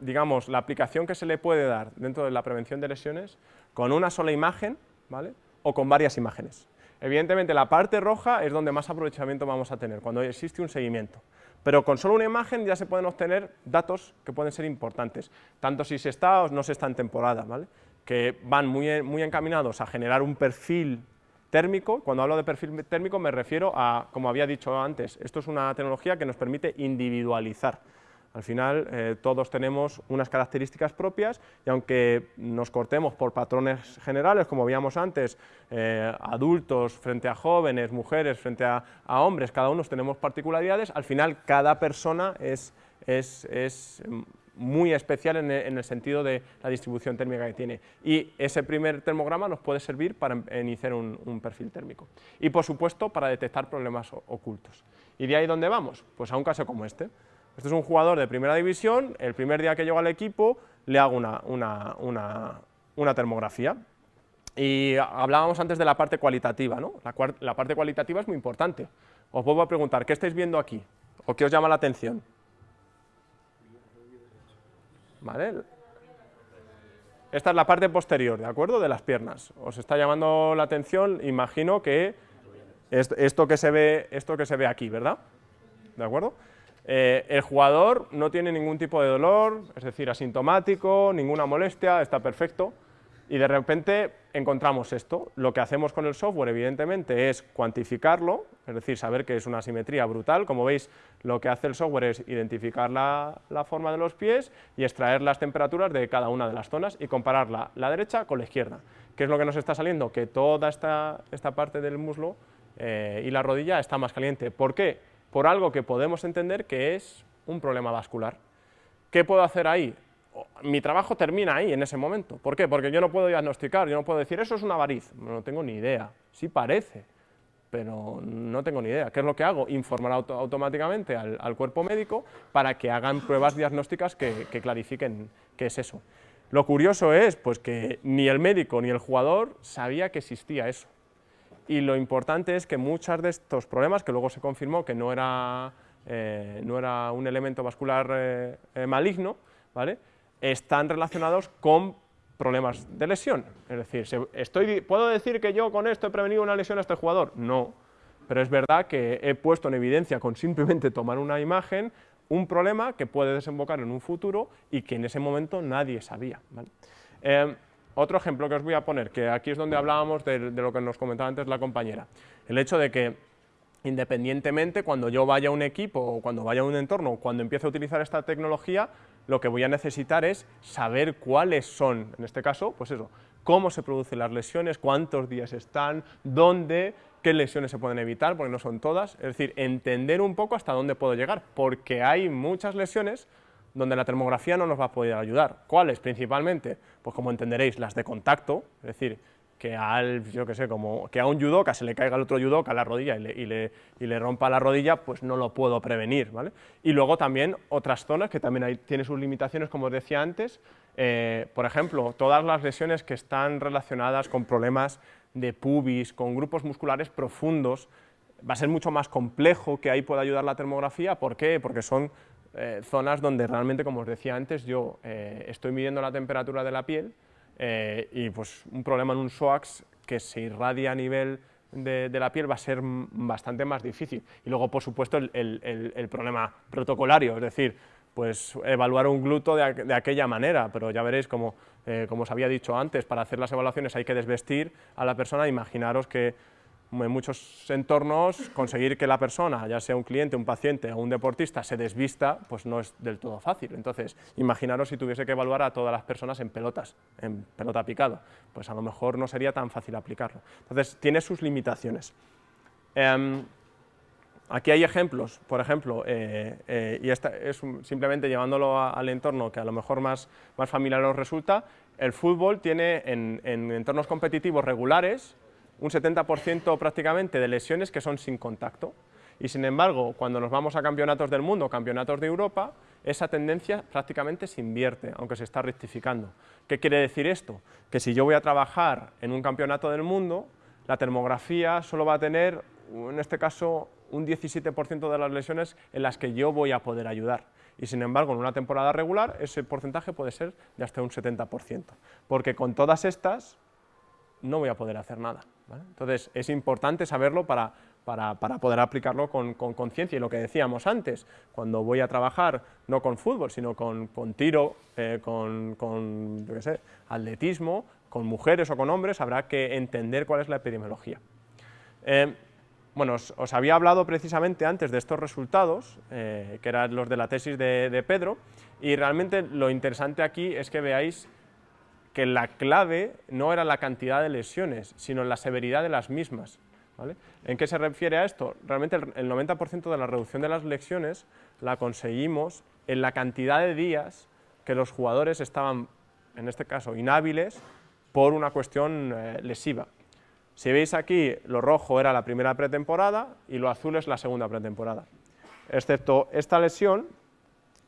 digamos, la aplicación que se le puede dar dentro de la prevención de lesiones con una sola imagen, ¿vale? O con varias imágenes. Evidentemente la parte roja es donde más aprovechamiento vamos a tener, cuando existe un seguimiento. Pero con solo una imagen ya se pueden obtener datos que pueden ser importantes, tanto si se está o no se está en temporada, ¿vale? que van muy, muy encaminados a generar un perfil térmico. Cuando hablo de perfil térmico me refiero a, como había dicho antes, esto es una tecnología que nos permite individualizar. Al final eh, todos tenemos unas características propias y aunque nos cortemos por patrones generales, como veíamos antes, eh, adultos frente a jóvenes, mujeres frente a, hombres, cada uno tenemos particularidades, al final cada persona es, es, muy especial en el, sentido de la distribución térmica que tiene. Y ese primer termograma nos puede servir para iniciar un, perfil térmico. Y por supuesto para detectar problemas ocultos. ¿Y de ahí dónde vamos? Pues a un caso como este. Este es un jugador de primera división, el primer día que llego al equipo le hago una, termografía. Y hablábamos antes de la parte cualitativa, ¿no? La, parte cualitativa es muy importante. Os vuelvo a preguntar, ¿qué estáis viendo aquí? ¿O qué os llama la atención? ¿Vale? Esta es la parte posterior, ¿de acuerdo? De las piernas. Os está llamando la atención, imagino que esto que se ve, esto que se ve aquí, ¿verdad? ¿De acuerdo? Eh, el jugador no tiene ningún tipo de dolor, es decir, asintomático, ninguna molestia, está perfecto, y de repente encontramos esto. Lo que hacemos con el software, evidentemente, es cuantificarlo, es decir, saber que es una simetría brutal. Como veis, lo que hace el software es identificar la, forma de los pies y extraer las temperaturas de cada una de las zonas y compararla la derecha con la izquierda. ¿Qué es lo que nos está saliendo? Que toda esta, esta parte del muslo eh, y la rodilla está más caliente. ¿Por qué? Por algo que podemos entender que es un problema vascular. ¿Qué puedo hacer ahí? Mi trabajo termina ahí, en ese momento. ¿Por qué? Porque yo no puedo diagnosticar, yo no puedo decir, eso es una variz, no tengo ni idea. Sí parece, pero no tengo ni idea. ¿Qué es lo que hago? Informar automáticamente al, cuerpo médico para que hagan pruebas diagnósticas que, que, clarifiquen qué es eso. Lo curioso es pues, que ni el médico ni el jugador sabía que existía eso y lo importante es que muchos de estos problemas, que luego se confirmó que no era, eh, no era un elemento vascular eh, eh, maligno, ¿vale? están relacionados con problemas de lesión. Es decir, estoy, ¿puedo decir que yo con esto he prevenido una lesión a este jugador? No, pero es verdad que he puesto en evidencia con simplemente tomar una imagen un problema que puede desembocar en un futuro y que en ese momento nadie sabía. Otro ejemplo que os voy a poner, que aquí es donde hablábamos de, lo que nos comentaba antes la compañera, el hecho de que independientemente cuando yo vaya a un equipo o cuando vaya a un entorno, cuando empiece a utilizar esta tecnología, lo que voy a necesitar es saber cuáles son, en este caso, pues eso, cómo se producen las lesiones, cuántos días están, dónde, qué lesiones se pueden evitar, porque no son todas, es decir, entender un poco hasta dónde puedo llegar, porque hay muchas lesiones donde la termografía no nos va a poder ayudar. ¿Cuáles? Principalmente, pues como entenderéis, las de contacto, es decir, que, al, yo que sé, como que a un judoka se le caiga el otro judoka a la rodilla y le, y, le, y le, rompa la rodilla, pues no lo puedo prevenir, ¿vale? Y luego también otras zonas que también hay, tiene sus limitaciones, como os decía antes, eh, por ejemplo, todas las lesiones que están relacionadas con problemas de pubis, con grupos musculares profundos, va a ser mucho más complejo que ahí pueda ayudar la termografía, ¿por qué? Porque son eh, zonas donde realmente, como os decía antes, yo eh, estoy midiendo la temperatura de la piel eh, y pues un problema en un SOAX que se irradia a nivel de, la piel va a ser bastante más difícil. Y luego, por supuesto, el, problema protocolario, es decir, pues evaluar un gluto de, aquella manera, pero ya veréis, como, como os había dicho antes, para hacer las evaluaciones hay que desvestir a la persona, imaginaros que en muchos entornos conseguir que la persona, ya sea un cliente, un paciente o un deportista, se desvista, pues no es del todo fácil. Entonces, imaginaros si tuviese que evaluar a todas las personas en pelotas, en pelota picada, pues a lo mejor no sería tan fácil aplicarlo. Entonces, tiene sus limitaciones. Em, aquí hay ejemplos, por ejemplo, eh, eh, y esta es simplemente llevándolo al entorno que a lo mejor más, más familiar os resulta, el fútbol tiene en entornos competitivos regulares, un 70% prácticamente de lesiones que son sin contacto. Y sin embargo, cuando nos vamos a campeonatos del mundo, campeonatos de Europa, esa tendencia prácticamente se invierte, aunque se está rectificando. ¿Qué quiere decir esto? Que si yo voy a trabajar en un campeonato del mundo, la termografía solo va a tener, en este caso, un 17% de las lesiones en las que yo voy a poder ayudar. Y sin embargo, en una temporada regular, ese porcentaje puede ser de hasta un 70%. Porque con todas estas, no voy a poder hacer nada. Entonces, es importante saberlo para, poder aplicarlo con conciencia. y lo que decíamos antes, cuando voy a trabajar no con fútbol, sino con, tiro, eh, con, atletismo, con mujeres o con hombres, habrá que entender cuál es la epidemiología. Eh, bueno, os, había hablado precisamente antes de estos resultados, eh, que eran los de la tesis de, de Pedro, y realmente lo interesante aquí es que veáis que la clave no era la cantidad de lesiones, sino la severidad de las mismas. ¿En qué se refiere a esto? Realmente el 90% de la reducción de las lesiones la conseguimos en la cantidad de días que los jugadores estaban, en este caso, inhábiles por una cuestión eh, lesiva. Si veis aquí, lo rojo era la primera pretemporada y lo azul es la segunda pretemporada. Excepto esta lesión,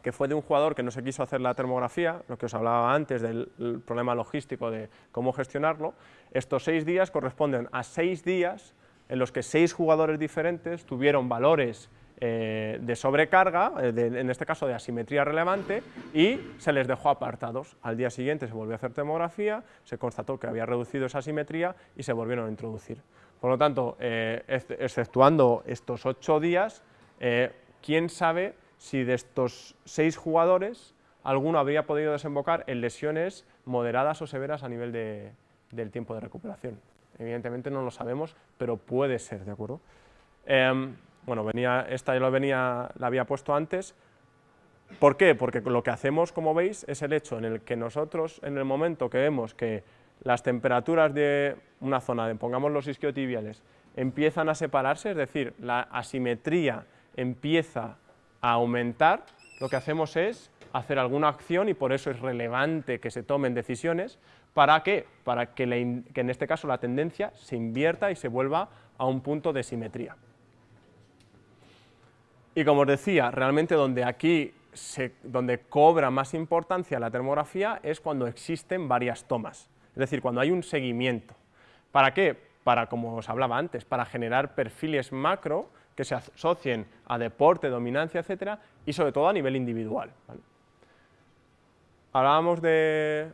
que fue de un jugador que no se quiso hacer la termografía, lo que os hablaba antes del problema logístico de cómo gestionarlo, estos seis días corresponden a seis días en los que seis jugadores diferentes tuvieron valores eh, de sobrecarga, eh, en este caso de asimetría relevante, y se les dejó apartados. Al día siguiente se volvió a hacer termografía, se constató que había reducido esa asimetría y se volvieron a introducir. Por lo tanto, eh, exceptuando estos ocho días, ¿quién sabe si de estos seis jugadores alguno habría podido desembocar en lesiones moderadas o severas a nivel del tiempo de recuperación. Evidentemente no lo sabemos, pero puede ser, ¿de acuerdo? Em, bueno, venía, esta ya lo venía, la había puesto antes. ¿Por qué? Porque lo que hacemos, como veis, es el hecho en el que nosotros, en el momento que vemos que las temperaturas de una zona, pongamos los isquiotibiales, empiezan a separarse, es decir, la asimetría empieza a aumentar, lo que hacemos es hacer alguna acción y por eso es relevante que se tomen decisiones. ¿Para qué? Para que, en este caso la tendencia se invierta y se vuelva a un punto de simetría. Y como os decía, realmente donde aquí donde cobra más importancia la termografía es cuando existen varias tomas, es decir, cuando hay un seguimiento. ¿Para qué? Para, como os hablaba antes, para generar perfiles macro que se asocien a deporte, dominancia, etcétera, y sobre todo a nivel individual. Hablábamos de,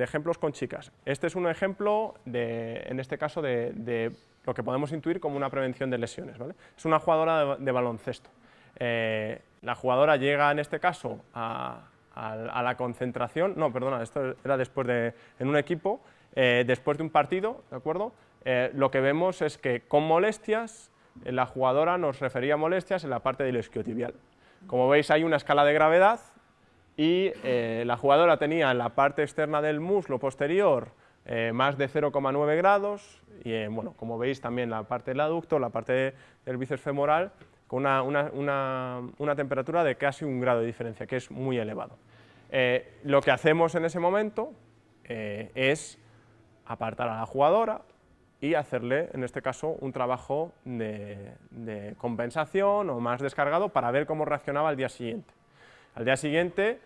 ejemplos con chicas. Este es un ejemplo, de, en este caso, de, lo que podemos intuir como una prevención de lesiones. Es una jugadora de, baloncesto. Eh, la jugadora llega, en este caso, a, la concentración, no, perdona, esto era después de, en un equipo, eh, después de un partido, ¿de acuerdo? Eh, lo que vemos es que con molestias la jugadora nos refería a molestias en la parte del isquiotibial. Como veis hay una escala de gravedad y eh, la jugadora tenía en la parte externa del muslo posterior eh, más de 0,9 grados y eh, bueno, como veis también la parte del aducto, la parte del bíceps femoral con una, temperatura de casi un grado de diferencia, que es muy elevado. lo que hacemos en ese momento es apartar a la jugadora, y hacerle, en este caso, un trabajo de, compensación o más descargado para ver cómo reaccionaba al día siguiente. Al día siguiente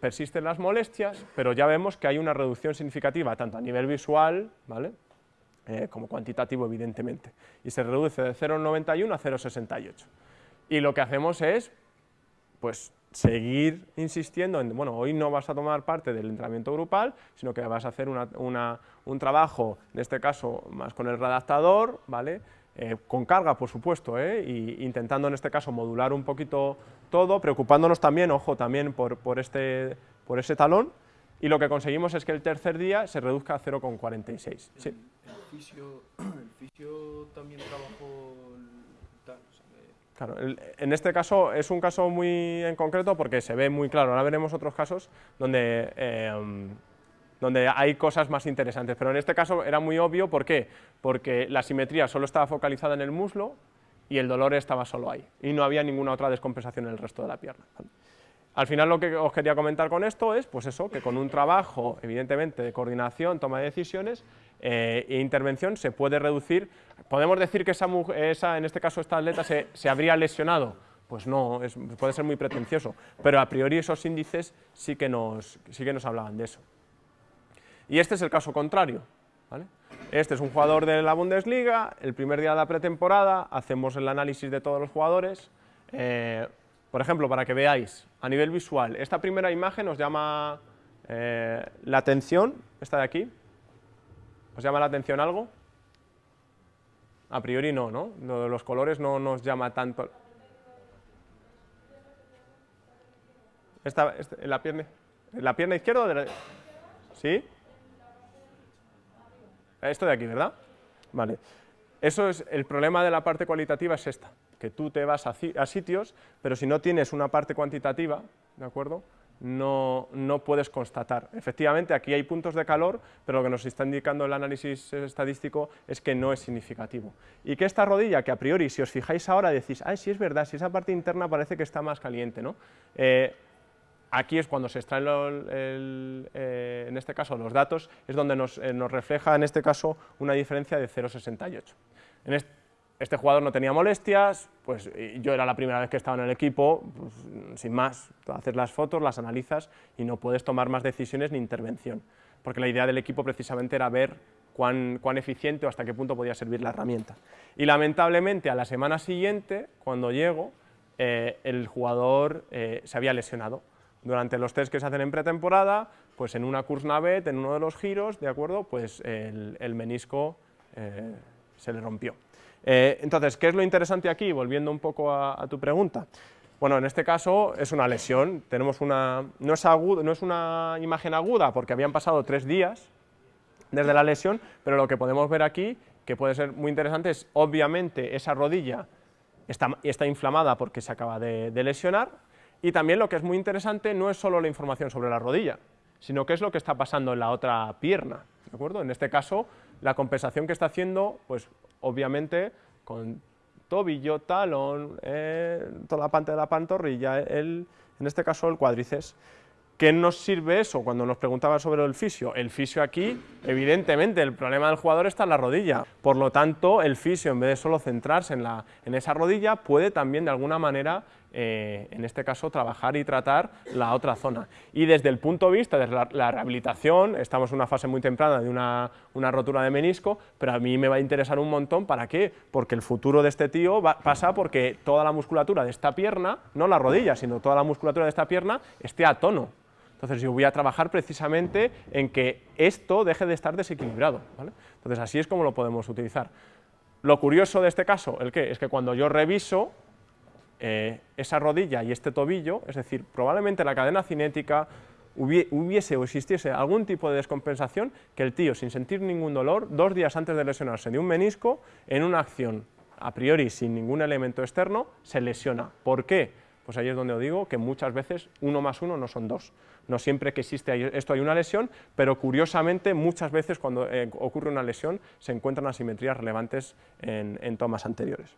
persisten las molestias, pero ya vemos que hay una reducción significativa, tanto a nivel visual, ¿vale? Eh, como cuantitativo, evidentemente, y se reduce de 0,91 a 0,68. Y lo que hacemos es, pues, seguir insistiendo en, bueno, hoy no vas a tomar parte del entrenamiento grupal, sino que vas a hacer un trabajo, en este caso, más con el redactador, ¿vale?, eh, con carga, por supuesto, ¿eh? y intentando en este caso modular un poquito todo, preocupándonos también, ojo, también por, por, este, por ese talón, y lo que conseguimos es que el tercer día se reduzca a 0,46. Sí. El fisio, el fisio también trabajó En este caso es un caso muy en concreto porque se ve muy claro, ahora veremos otros casos donde, eh, donde hay cosas más interesantes, pero en este caso era muy obvio, ¿por qué? Porque la simetría solo estaba focalizada en el muslo y el dolor estaba solo ahí, y no había ninguna otra descompensación en el resto de la pierna. Al final lo que os quería comentar con esto es, pues eso, que con un trabajo, evidentemente, de coordinación, toma de decisiones eh, e intervención se puede reducir, podemos decir que esa, en este caso esta atleta se, se habría lesionado, pues no, puede ser muy pretencioso, pero a priori esos índices sí que nos, sí que nos hablaban de eso. Y este es el caso contrario. Este es un jugador de la Bundesliga, el primer día de la pretemporada, hacemos el análisis de todos los jugadores, eh, por ejemplo, para que veáis, a nivel visual, esta primera imagen os llama eh, la atención, esta de aquí, ¿os llama la atención algo? A priori no, ¿no? Los colores no nos llama tanto. Esta, la, pierna, ¿La pierna izquierda o de ¿Sí? Esto de aquí, ¿verdad? Vale. Eso es, el problema de la parte cualitativa es esta, que tú te vas a, sitios, pero si no tienes una parte cuantitativa, ¿de acuerdo?, no, no, puedes constatar. Efectivamente, aquí hay puntos de calor, pero lo que nos está indicando el análisis estadístico es que no es significativo. Y que esta rodilla, que a priori, si os fijáis ahora, decís, ah, sí es verdad, si esa parte interna parece que está más caliente, ¿no? Eh, Aquí es cuando se extraen, eh, en este caso, los datos, es donde nos, eh, refleja, en este caso, una diferencia de 0,68. En este, jugador no tenía molestias, pues yo era la primera vez que estaba en el equipo, pues, sin más, haces las fotos, las analizas y no puedes tomar más decisiones ni intervención, porque la idea del equipo precisamente era ver cuán, cuán eficiente o hasta qué punto podía servir la herramienta. Y lamentablemente a la semana siguiente, cuando llego, eh, el jugador se había lesionado, durante los test que se hacen en pretemporada, pues en una Kursnavet, en uno de los giros, ¿de acuerdo? Pues el, menisco eh, se le rompió. Eh, entonces, ¿qué es lo interesante aquí? Volviendo un poco a, tu pregunta. Bueno, en este caso es una lesión, tenemos una, no, es no es una imagen aguda porque habían pasado tres días desde la lesión, pero lo que podemos ver aquí, que puede ser muy interesante, es obviamente esa rodilla está, está inflamada porque se acaba de lesionar, y también lo que es muy interesante no es solo la información sobre la rodilla, sino qué es lo que está pasando en la otra pierna, ¿de acuerdo? En este caso, la compensación que está haciendo, pues obviamente con tobillo, talón, eh, toda la parte de la pantorrilla, el, en este caso el cuádriceps. ¿Qué nos sirve eso cuando nos preguntaban sobre el fisio? El fisio aquí, evidentemente, el problema del jugador está en la rodilla, por lo tanto, el fisio, en vez de solo centrarse en, la, en esa rodilla, puede también de alguna manera eh, en este caso, trabajar y tratar la otra zona. Y desde el punto de vista de la, rehabilitación, estamos en una fase muy temprana de una, rotura de menisco, pero a mí me va a interesar un montón, ¿para qué? Porque el futuro de este tío pasa porque toda la musculatura de esta pierna, no la rodilla, sino toda la musculatura de esta pierna, esté a tono. Entonces yo voy a trabajar precisamente en que esto deje de estar desequilibrado. Entonces así es como lo podemos utilizar. Lo curioso de este caso, ¿el qué? Es que cuando yo reviso, eh, esa rodilla y este tobillo, es decir, probablemente la cadena cinética hubiese o existiese algún tipo de descompensación que el tío, sin sentir ningún dolor, dos días antes de lesionarse de un menisco, en una acción a priori sin ningún elemento externo, se lesiona. ¿Por qué? Pues ahí es donde os digo que muchas veces uno más uno no son dos. No siempre que existe esto hay una lesión, pero curiosamente muchas veces cuando eh, ocurre una lesión se encuentran asimetrías relevantes en tomas anteriores.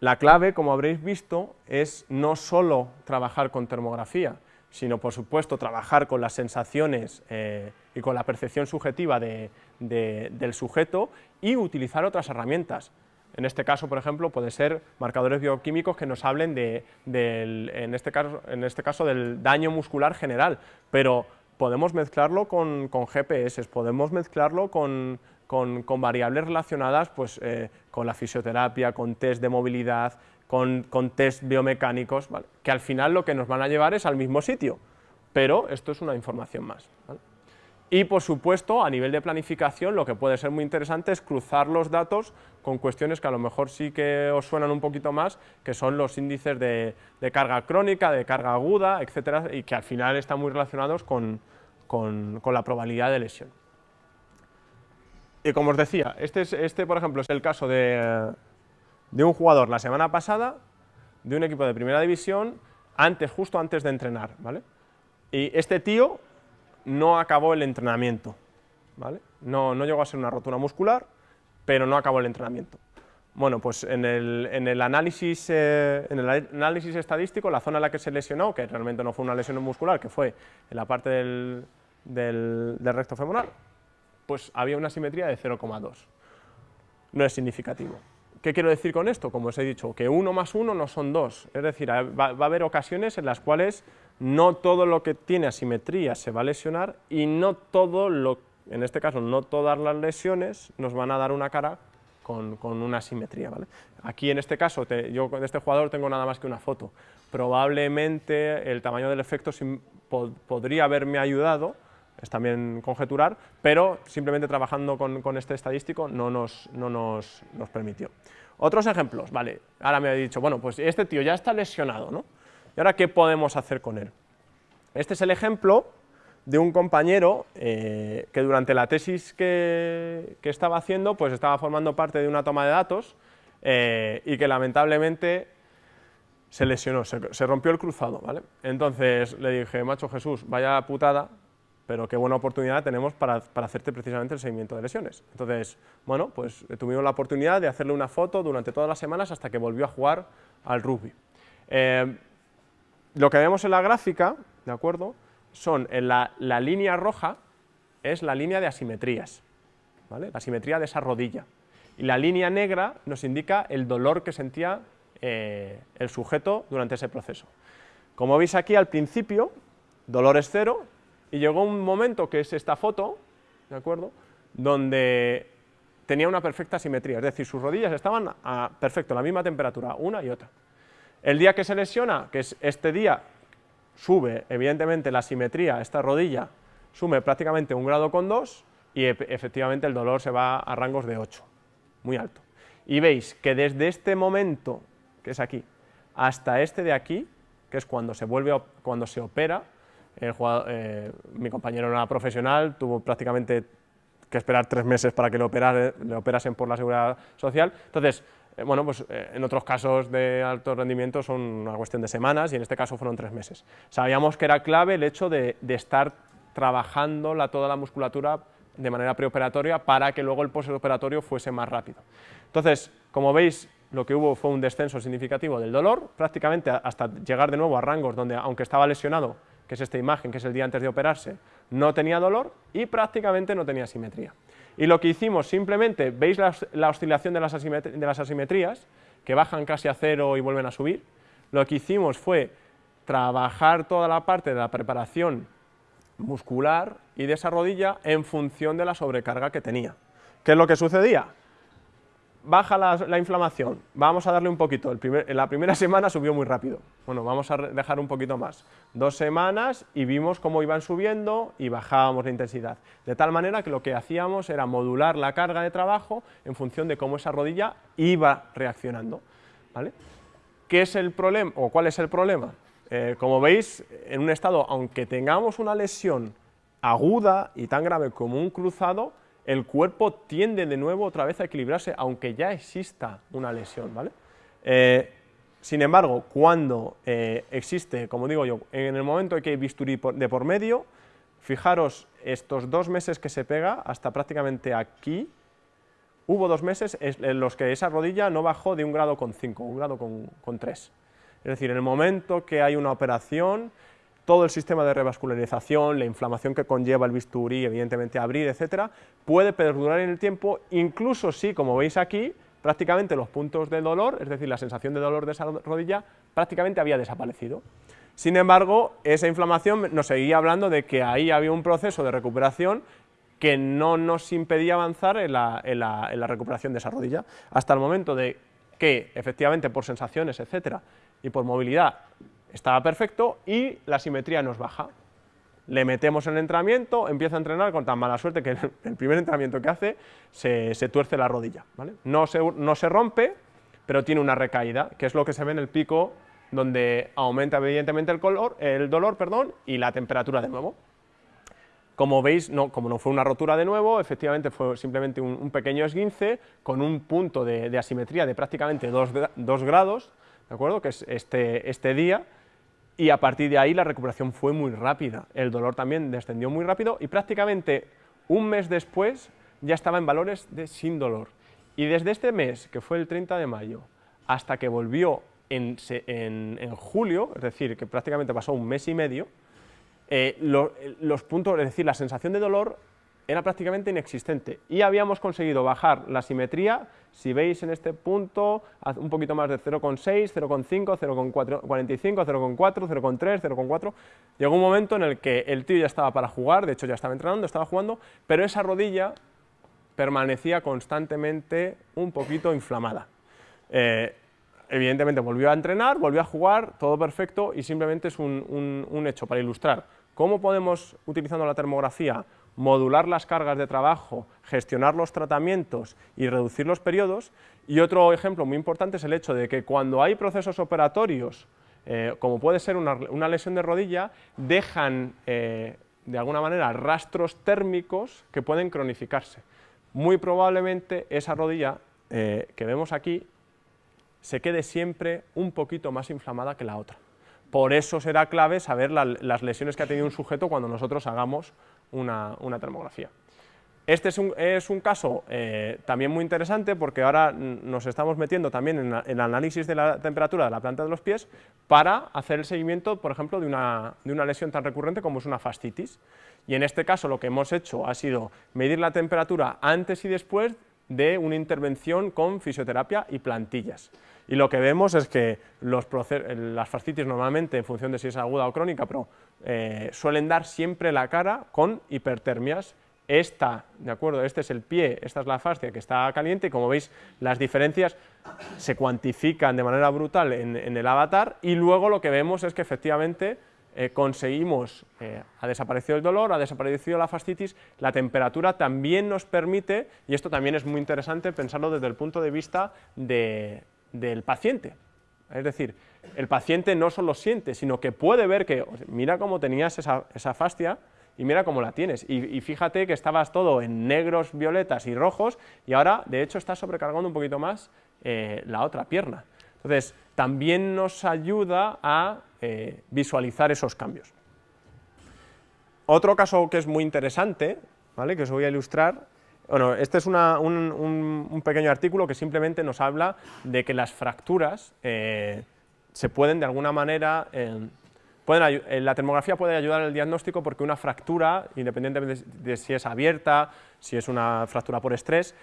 La clave, como habréis visto, es no solo trabajar con termografía, sino por supuesto trabajar con las sensaciones eh, y con la percepción subjetiva del sujeto y utilizar otras herramientas. En este caso, por ejemplo, puede ser marcadores bioquímicos que nos hablen de, en, este caso, en este caso del daño muscular general, pero podemos mezclarlo con, GPS, podemos mezclarlo con, variables relacionadas pues, eh, con la fisioterapia, con test de movilidad, con, test biomecánicos, que al final lo que nos van a llevar es al mismo sitio, pero esto es una información más. Y por supuesto, a nivel de planificación, lo que puede ser muy interesante es cruzar los datos con cuestiones que a lo mejor sí que os suenan un poquito más, que son los índices de, carga crónica, de carga aguda, etcétera, y que al final están muy relacionados con, la probabilidad de lesión. Y como os decía, este, este por ejemplo es el caso de, de un jugador la semana pasada, de un equipo de primera división, antes, justo antes de entrenar, ¿vale? Y este tío no acabó el entrenamiento, ¿vale? No, no llegó a ser una rotura muscular, pero no acabó el entrenamiento. Bueno, pues en el, análisis, eh, en el análisis estadístico, la zona en la que se lesionó, que realmente no fue una lesión muscular, que fue en la parte del, del recto femoral, pues había una simetría de 0,2. No es significativo. ¿Qué quiero decir con esto? Como os he dicho, que uno más uno no son dos, es decir, va, a haber ocasiones en las cuales no todo lo que tiene asimetría se va a lesionar y no todo lo, en este caso, no todas las lesiones nos van a dar una cara con, una asimetría. ¿vale? Aquí en este caso, yo de este jugador tengo nada más que una foto. Probablemente el tamaño del efecto podría haberme ayudado, es también conjeturar, pero simplemente trabajando con, este estadístico no nos, no nos, nos, permitió. Otros ejemplos, vale, ahora me ha dicho, bueno, pues este tío ya está lesionado, ¿no? ¿Y ahora qué podemos hacer con él? Este es el ejemplo de un compañero eh, que durante la tesis que, que, estaba haciendo, pues estaba formando parte de una toma de datos eh, y que lamentablemente se lesionó, se, se rompió el cruzado, ¿vale? Entonces le dije, macho Jesús, vaya putada, pero qué buena oportunidad tenemos para, hacerte precisamente el seguimiento de lesiones. Entonces, bueno, pues tuvimos la oportunidad de hacerle una foto durante todas las semanas hasta que volvió a jugar al rugby. Eh, lo que vemos en la gráfica, ¿de acuerdo?, son en la, línea roja es la línea de asimetrías, ¿vale?, la asimetría de esa rodilla, y la línea negra nos indica el dolor que sentía eh, el sujeto durante ese proceso. Como veis aquí al principio, dolor es cero, y llegó un momento, que es esta foto, ¿de acuerdo?, donde tenía una perfecta simetría, es decir, sus rodillas estaban a perfecto, la misma temperatura, una y otra. El día que se lesiona, que es este día, sube evidentemente la simetría, esta rodilla sube prácticamente un grado con dos y efectivamente el dolor se va a rangos de 8, muy alto. Y veis que desde este momento, que es aquí, hasta este de aquí, que es cuando se, vuelve, cuando se opera, eh, mi compañero era profesional, tuvo prácticamente que esperar tres meses para que le, le operasen por la seguridad social. Entonces, eh, bueno, pues eh, en otros casos de alto rendimiento son una cuestión de semanas y en este caso fueron tres meses. Sabíamos que era clave el hecho de, estar trabajando la, toda la musculatura de manera preoperatoria para que luego el postoperatorio fuese más rápido. Entonces, como veis, lo que hubo fue un descenso significativo del dolor, prácticamente hasta llegar de nuevo a rangos donde, aunque estaba lesionado, que es esta imagen, que es el día antes de operarse, no tenía dolor y prácticamente no tenía simetría. Y lo que hicimos simplemente, veis la, oscilación de las, de las asimetrías, que bajan casi a cero y vuelven a subir, lo que hicimos fue trabajar toda la parte de la preparación muscular y de esa rodilla en función de la sobrecarga que tenía. ¿Qué es lo que sucedía? Baja la, inflamación, vamos a darle un poquito, en la primera [laughs] semana subió muy rápido, bueno, vamos a dejar un poquito más, dos semanas y vimos cómo iban subiendo y bajábamos la intensidad, de tal manera que lo que hacíamos era modular la carga de trabajo en función de cómo esa rodilla iba reaccionando, ¿vale? ¿Qué es el problema, o cuál es el problema? Eh, como veis, en un estado, aunque tengamos una lesión aguda y tan grave como un cruzado, el cuerpo tiende de nuevo otra vez a equilibrarse, aunque ya exista una lesión, ¿vale? Eh, sin embargo, cuando eh, existe, como digo yo, en el momento en que hay bisturí de por medio, fijaros, estos dos meses que se pega, hasta prácticamente aquí, hubo dos meses en los que esa rodilla no bajó de un grado con 5, un grado con, con 3. Es decir, en el momento que hay una operación, todo el sistema de revascularización, la inflamación que conlleva el bisturí, evidentemente abrir, etcétera, puede perdurar en el tiempo, incluso si, como veis aquí, prácticamente los puntos de dolor, es decir, la sensación de dolor de esa rodilla, prácticamente había desaparecido. Sin embargo, esa inflamación nos seguía hablando de que ahí había un proceso de recuperación que no nos impedía avanzar en la, recuperación de esa rodilla, hasta el momento de que, efectivamente, por sensaciones, etcétera, y por movilidad, estaba perfecto y la simetría nos baja. Le metemos en el entrenamiento, empieza a entrenar con tan mala suerte que [laughs] el primer entrenamiento que hace se, tuerce la rodilla. No, se, no se rompe, pero tiene una recaída, que es lo que se ve en el pico donde aumenta evidentemente el, color, el dolor perdón, y la temperatura de nuevo. Como veis, no, como no fue una rotura de nuevo, efectivamente fue simplemente un, pequeño esguince con un punto de, asimetría de prácticamente 2 grados, ¿de acuerdo? que es este, este día, y a partir de ahí la recuperación fue muy rápida, el dolor también descendió muy rápido y prácticamente un mes después ya estaba en valores de sin dolor. Y desde este mes, que fue el 30 de mayo, hasta que volvió en, julio, es decir, que prácticamente pasó un mes y medio, eh, los puntos, es decir, la sensación de dolor era prácticamente inexistente. Y habíamos conseguido bajar la simetría, si veis en este punto, un poquito más de 0,6, 0,5, 0,45, 0,4, 0,3, 0,4, llegó un momento en el que el tío ya estaba para jugar, de hecho ya estaba entrenando, estaba jugando, pero esa rodilla permanecía constantemente un poquito inflamada. Eh, evidentemente volvió a entrenar, volvió a jugar, todo perfecto y simplemente es un hecho para ilustrar. ¿Cómo podemos, utilizando la termografía, modular las cargas de trabajo, gestionar los tratamientos y reducir los periodos? Y otro ejemplo muy importante es el hecho de que cuando hay procesos operatorios, eh, como puede ser una, lesión de rodilla, dejan eh, de alguna manera rastros térmicos que pueden cronificarse. Muy probablemente esa rodilla eh, que vemos aquí se quede siempre un poquito más inflamada que la otra. Por eso será clave saber las lesiones que ha tenido un sujeto cuando nosotros hagamos una, termografía. Este es un, caso eh, también muy interesante porque ahora nos estamos metiendo también en, el análisis de la temperatura de la planta de los pies para hacer el seguimiento, por ejemplo, de una, de una lesión tan recurrente como es una fascitis. Y en este caso lo que hemos hecho ha sido medir la temperatura antes y después de una intervención con fisioterapia y plantillas. Y lo que vemos es que los las fascitis normalmente, en función de si es aguda o crónica, pero eh, suelen dar siempre la cara con hipertermias. Esta, ¿de acuerdo? Este es el pie, esta es la fascia que está caliente y como veis las diferencias se cuantifican de manera brutal en, el avatar y luego lo que vemos es que efectivamente eh, conseguimos, eh, ha desaparecido el dolor, ha desaparecido la fascitis, la temperatura también nos permite, y esto también es muy interesante pensarlo desde el punto de vista de, del paciente. Es decir, el paciente no solo siente, sino que puede ver que, mira cómo tenías esa, fascia y mira cómo la tienes. Y, fíjate que estabas todo en negros, violetas y rojos y ahora, de hecho, estás sobrecargando un poquito más eh, la otra pierna. Entonces, también nos ayuda a eh, visualizar esos cambios. Otro caso que es muy interesante, ¿vale? que os voy a ilustrar, bueno, este es un, pequeño artículo que simplemente nos habla de que las fracturas eh, se pueden de alguna manera, eh, pueden, eh, la termografía puede ayudar al diagnóstico porque una fractura, independientemente de, si es abierta, si es una fractura por estrés,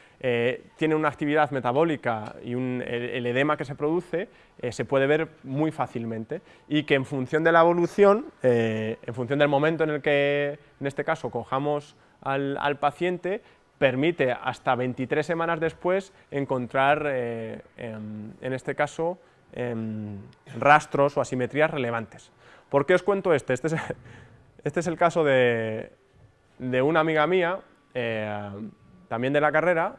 tiene una actividad metabólica y el, edema que se produce se puede ver muy fácilmente. Y que en función de la evolución, en función del momento en el que, en este caso, cojamos al paciente, permite hasta 23 semanas después encontrar, eh, en, este caso, em, rastros o asimetrías relevantes. ¿Por qué os cuento este? Este es, [laughs] este el caso de, una amiga mía, eh, también de la carrera,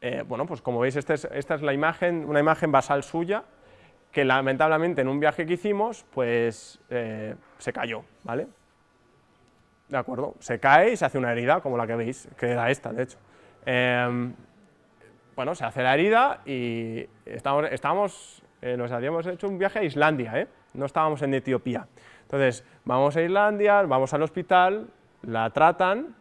eh, bueno, pues como veis, este esta es la imagen, una imagen basal suya, que lamentablemente en un viaje que hicimos, pues se cayó, ¿vale? ¿De acuerdo? Se cae y se hace una herida, como la que veis, que era esta, de hecho. Em, bueno, se hace la herida y estábamos, eh, nos habíamos hecho un viaje a Islandia, ¿eh? no estábamos en Etiopía. Entonces, vamos a Islandia, vamos al hospital, la tratan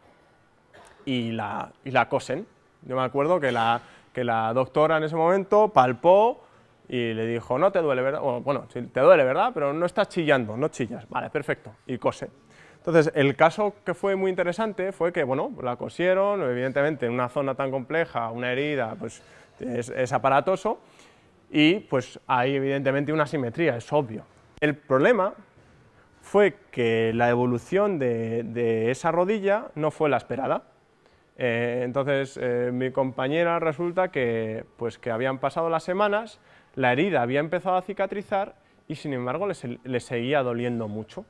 y la, y la cosen. Yo me acuerdo que la, que la doctora en ese momento palpó y le dijo, no te duele, ¿verdad? Bueno, sí, te duele, ¿verdad? Pero no estás chillando, no chillas. Vale, perfecto. Y cose. Entonces, el caso que fue muy interesante fue que, bueno, la cosieron, evidentemente en una zona tan compleja, una herida, pues es, aparatoso, y pues hay evidentemente una simetría, es obvio. El problema fue que la evolución de, esa rodilla no fue la esperada. Eh, entonces, eh, mi compañera resulta que, pues, que habían pasado las semanas, la herida había empezado a cicatrizar y sin embargo le, seguía doliendo mucho.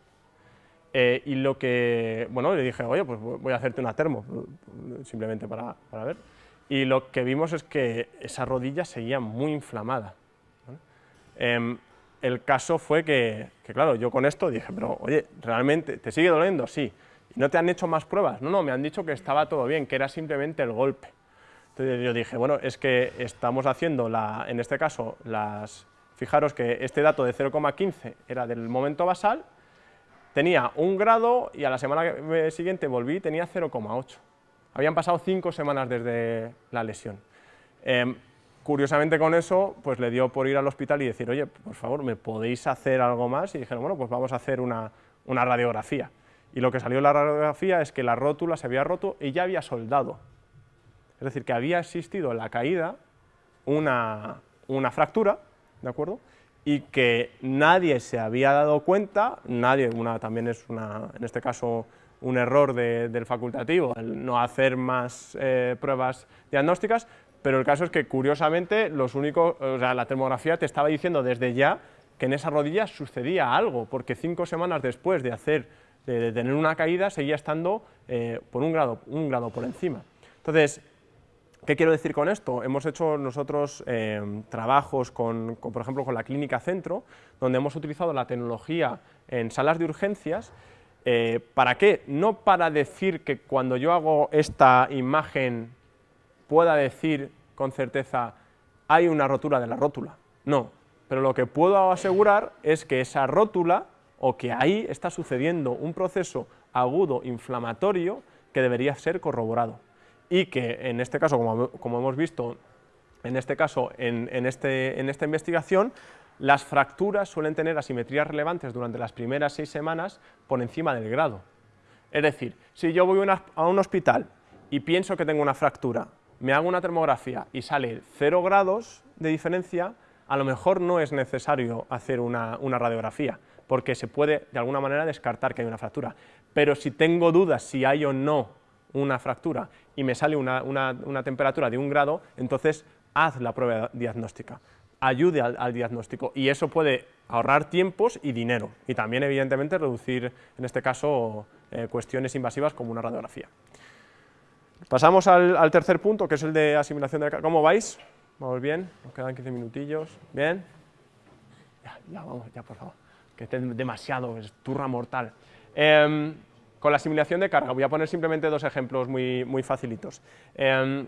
Eh, y lo que, bueno, le dije, oye, pues voy a hacerte una termo, simplemente para, para ver. Y lo que vimos es que esa rodilla seguía muy inflamada. Em, el caso fue que, que, claro, yo con esto dije, pero oye, ¿realmente te sigue doliendo? Sí. ¿Y no te han hecho más pruebas? No, no, me han dicho que estaba todo bien, que era simplemente el golpe. Entonces yo dije, bueno, es que estamos haciendo, la, en este caso, las, fijaros que este dato de 0,15 era del momento basal, tenía un grado y a la semana siguiente volví y tenía 0,8. Habían pasado cinco semanas desde la lesión. Em, curiosamente con eso, pues le dio por ir al hospital y decir, oye, por favor, ¿me podéis hacer algo más? Y dijeron, bueno, pues vamos a hacer una, una radiografía. Y lo que salió en la radiografía es que la rótula se había roto y ya había soldado. Es decir, que había existido en la caída una, fractura, ¿de acuerdo? Y que nadie se había dado cuenta, nadie, una, también es una, en este caso un error del facultativo, el no hacer más eh, pruebas diagnósticas, pero el caso es que curiosamente los únicos, o sea, la termografía te estaba diciendo desde ya que en esa rodilla sucedía algo, porque cinco semanas después de hacer, de, tener una caída, seguía estando eh, por un grado, un grado por encima. Entonces, ¿Qué quiero decir con esto? Hemos hecho nosotros eh, trabajos, con, por ejemplo, con la Clínica Centro, donde hemos utilizado la tecnología en salas de urgencias. Eh, ¿Para qué? No para decir que cuando yo hago esta imagen pueda decir con certeza hay una rotura de la rótula. No, pero lo que puedo asegurar es que esa rótula o que ahí está sucediendo un proceso agudo inflamatorio que debería ser corroborado y que en este caso, como, hemos visto en este caso, en, este, en esta investigación, las fracturas suelen tener asimetrías relevantes durante las primeras seis semanas por encima del grado. Es decir, si yo voy a un hospital y pienso que tengo una fractura, me hago una termografía y sale 0 grados de diferencia, a lo mejor no es necesario hacer una, una, radiografía, porque se puede de alguna manera descartar que hay una fractura. Pero si tengo dudas si hay o no una fractura y me sale una, temperatura de un grado, entonces haz la prueba diagnóstica, ayude al, diagnóstico y eso puede ahorrar tiempos y dinero y también evidentemente reducir en este caso eh, cuestiones invasivas como una radiografía. Pasamos al, tercer punto que es el de asimilación de... ¿Cómo vais? ¿Vamos bien? Nos quedan 15 minutillos. ¿Bien? Ya, ya vamos, ya por favor, que esté demasiado, es turra mortal. Em, con la simulación de carga, voy a poner simplemente dos ejemplos muy, muy facilitos. Em,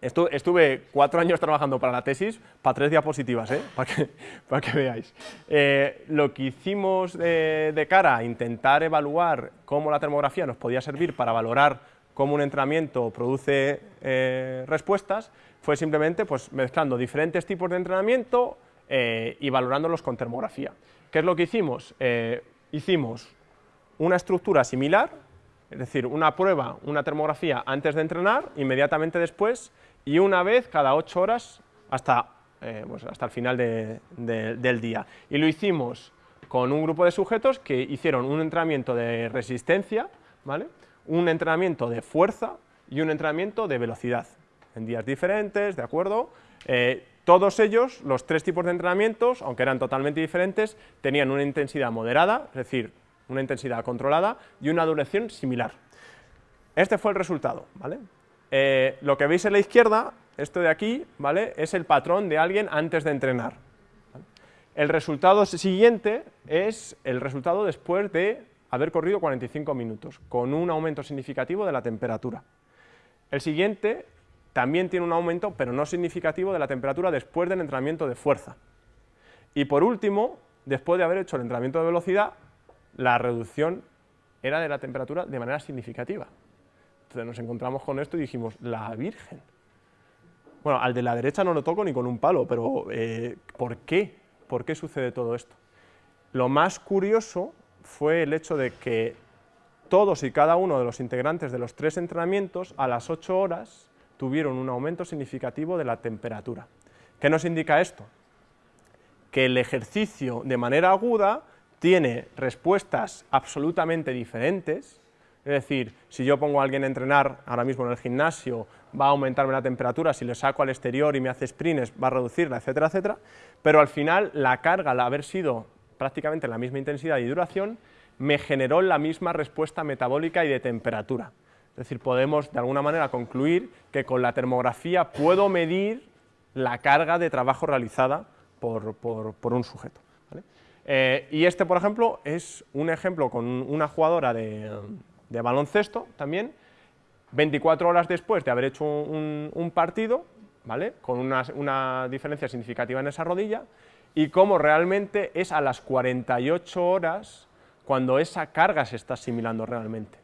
estuve cuatro años trabajando para la tesis, para tres diapositivas, ¿eh? para, que, [laughs] para que veáis. Eh, lo que hicimos de, cara a intentar evaluar cómo la termografía nos podía servir para valorar cómo un entrenamiento produce eh, respuestas, fue simplemente pues, mezclando diferentes tipos de entrenamiento y valorándolos con termografía. ¿Qué es lo que hicimos? hicimos una estructura similar, es decir, una prueba, una termografía antes de entrenar, inmediatamente después, y una vez cada ocho horas hasta, eh, pues hasta el final del día. Y lo hicimos con un grupo de sujetos que hicieron un entrenamiento de resistencia, ¿vale? un entrenamiento de fuerza y un entrenamiento de velocidad, en días diferentes, ¿de acuerdo? Eh, todos ellos, los tres tipos de entrenamientos, aunque eran totalmente diferentes, tenían una intensidad moderada, es decir, una intensidad controlada y una duración similar. Este fue el resultado, ¿vale? Eh, lo que veis en la izquierda, esto de aquí, ¿vale? Es el patrón de alguien antes de entrenar. El resultado siguiente es el resultado después de haber corrido 45 minutos, con un aumento significativo de la temperatura. El siguiente también tiene un aumento, pero no significativo, de la temperatura después del entrenamiento de fuerza. Y por último, después de haber hecho el entrenamiento de velocidad, la reducción era de la temperatura de manera significativa. Entonces nos encontramos con esto y dijimos, la Virgen. Bueno, al de la derecha no lo toco ni con un palo, pero eh, ¿por qué? ¿Por qué sucede todo esto? Lo más curioso fue el hecho de que todos y cada uno de los integrantes de los tres entrenamientos a las 8 horas tuvieron un aumento significativo de la temperatura. ¿Qué nos indica esto? Que el ejercicio de manera aguda obtiene respuestas absolutamente diferentes, es decir, si yo pongo a alguien a entrenar ahora mismo en el gimnasio, va a aumentarme la temperatura, si lo saco al exterior y me hace sprints, va a reducirla, etcétera, etcétera, pero al final la carga, al haber sido prácticamente la misma intensidad y duración, me generó la misma respuesta metabólica y de temperatura. Es decir, podemos de alguna manera concluir que con la termografía puedo medir la carga de trabajo realizada por, un sujeto. Eh, y este, por ejemplo, es un ejemplo con una jugadora de, baloncesto también, 24 horas después de haber hecho un, partido, ¿vale? con una, una, diferencia significativa en esa rodilla, y cómo realmente es a las 48 horas cuando esa carga se está asimilando realmente.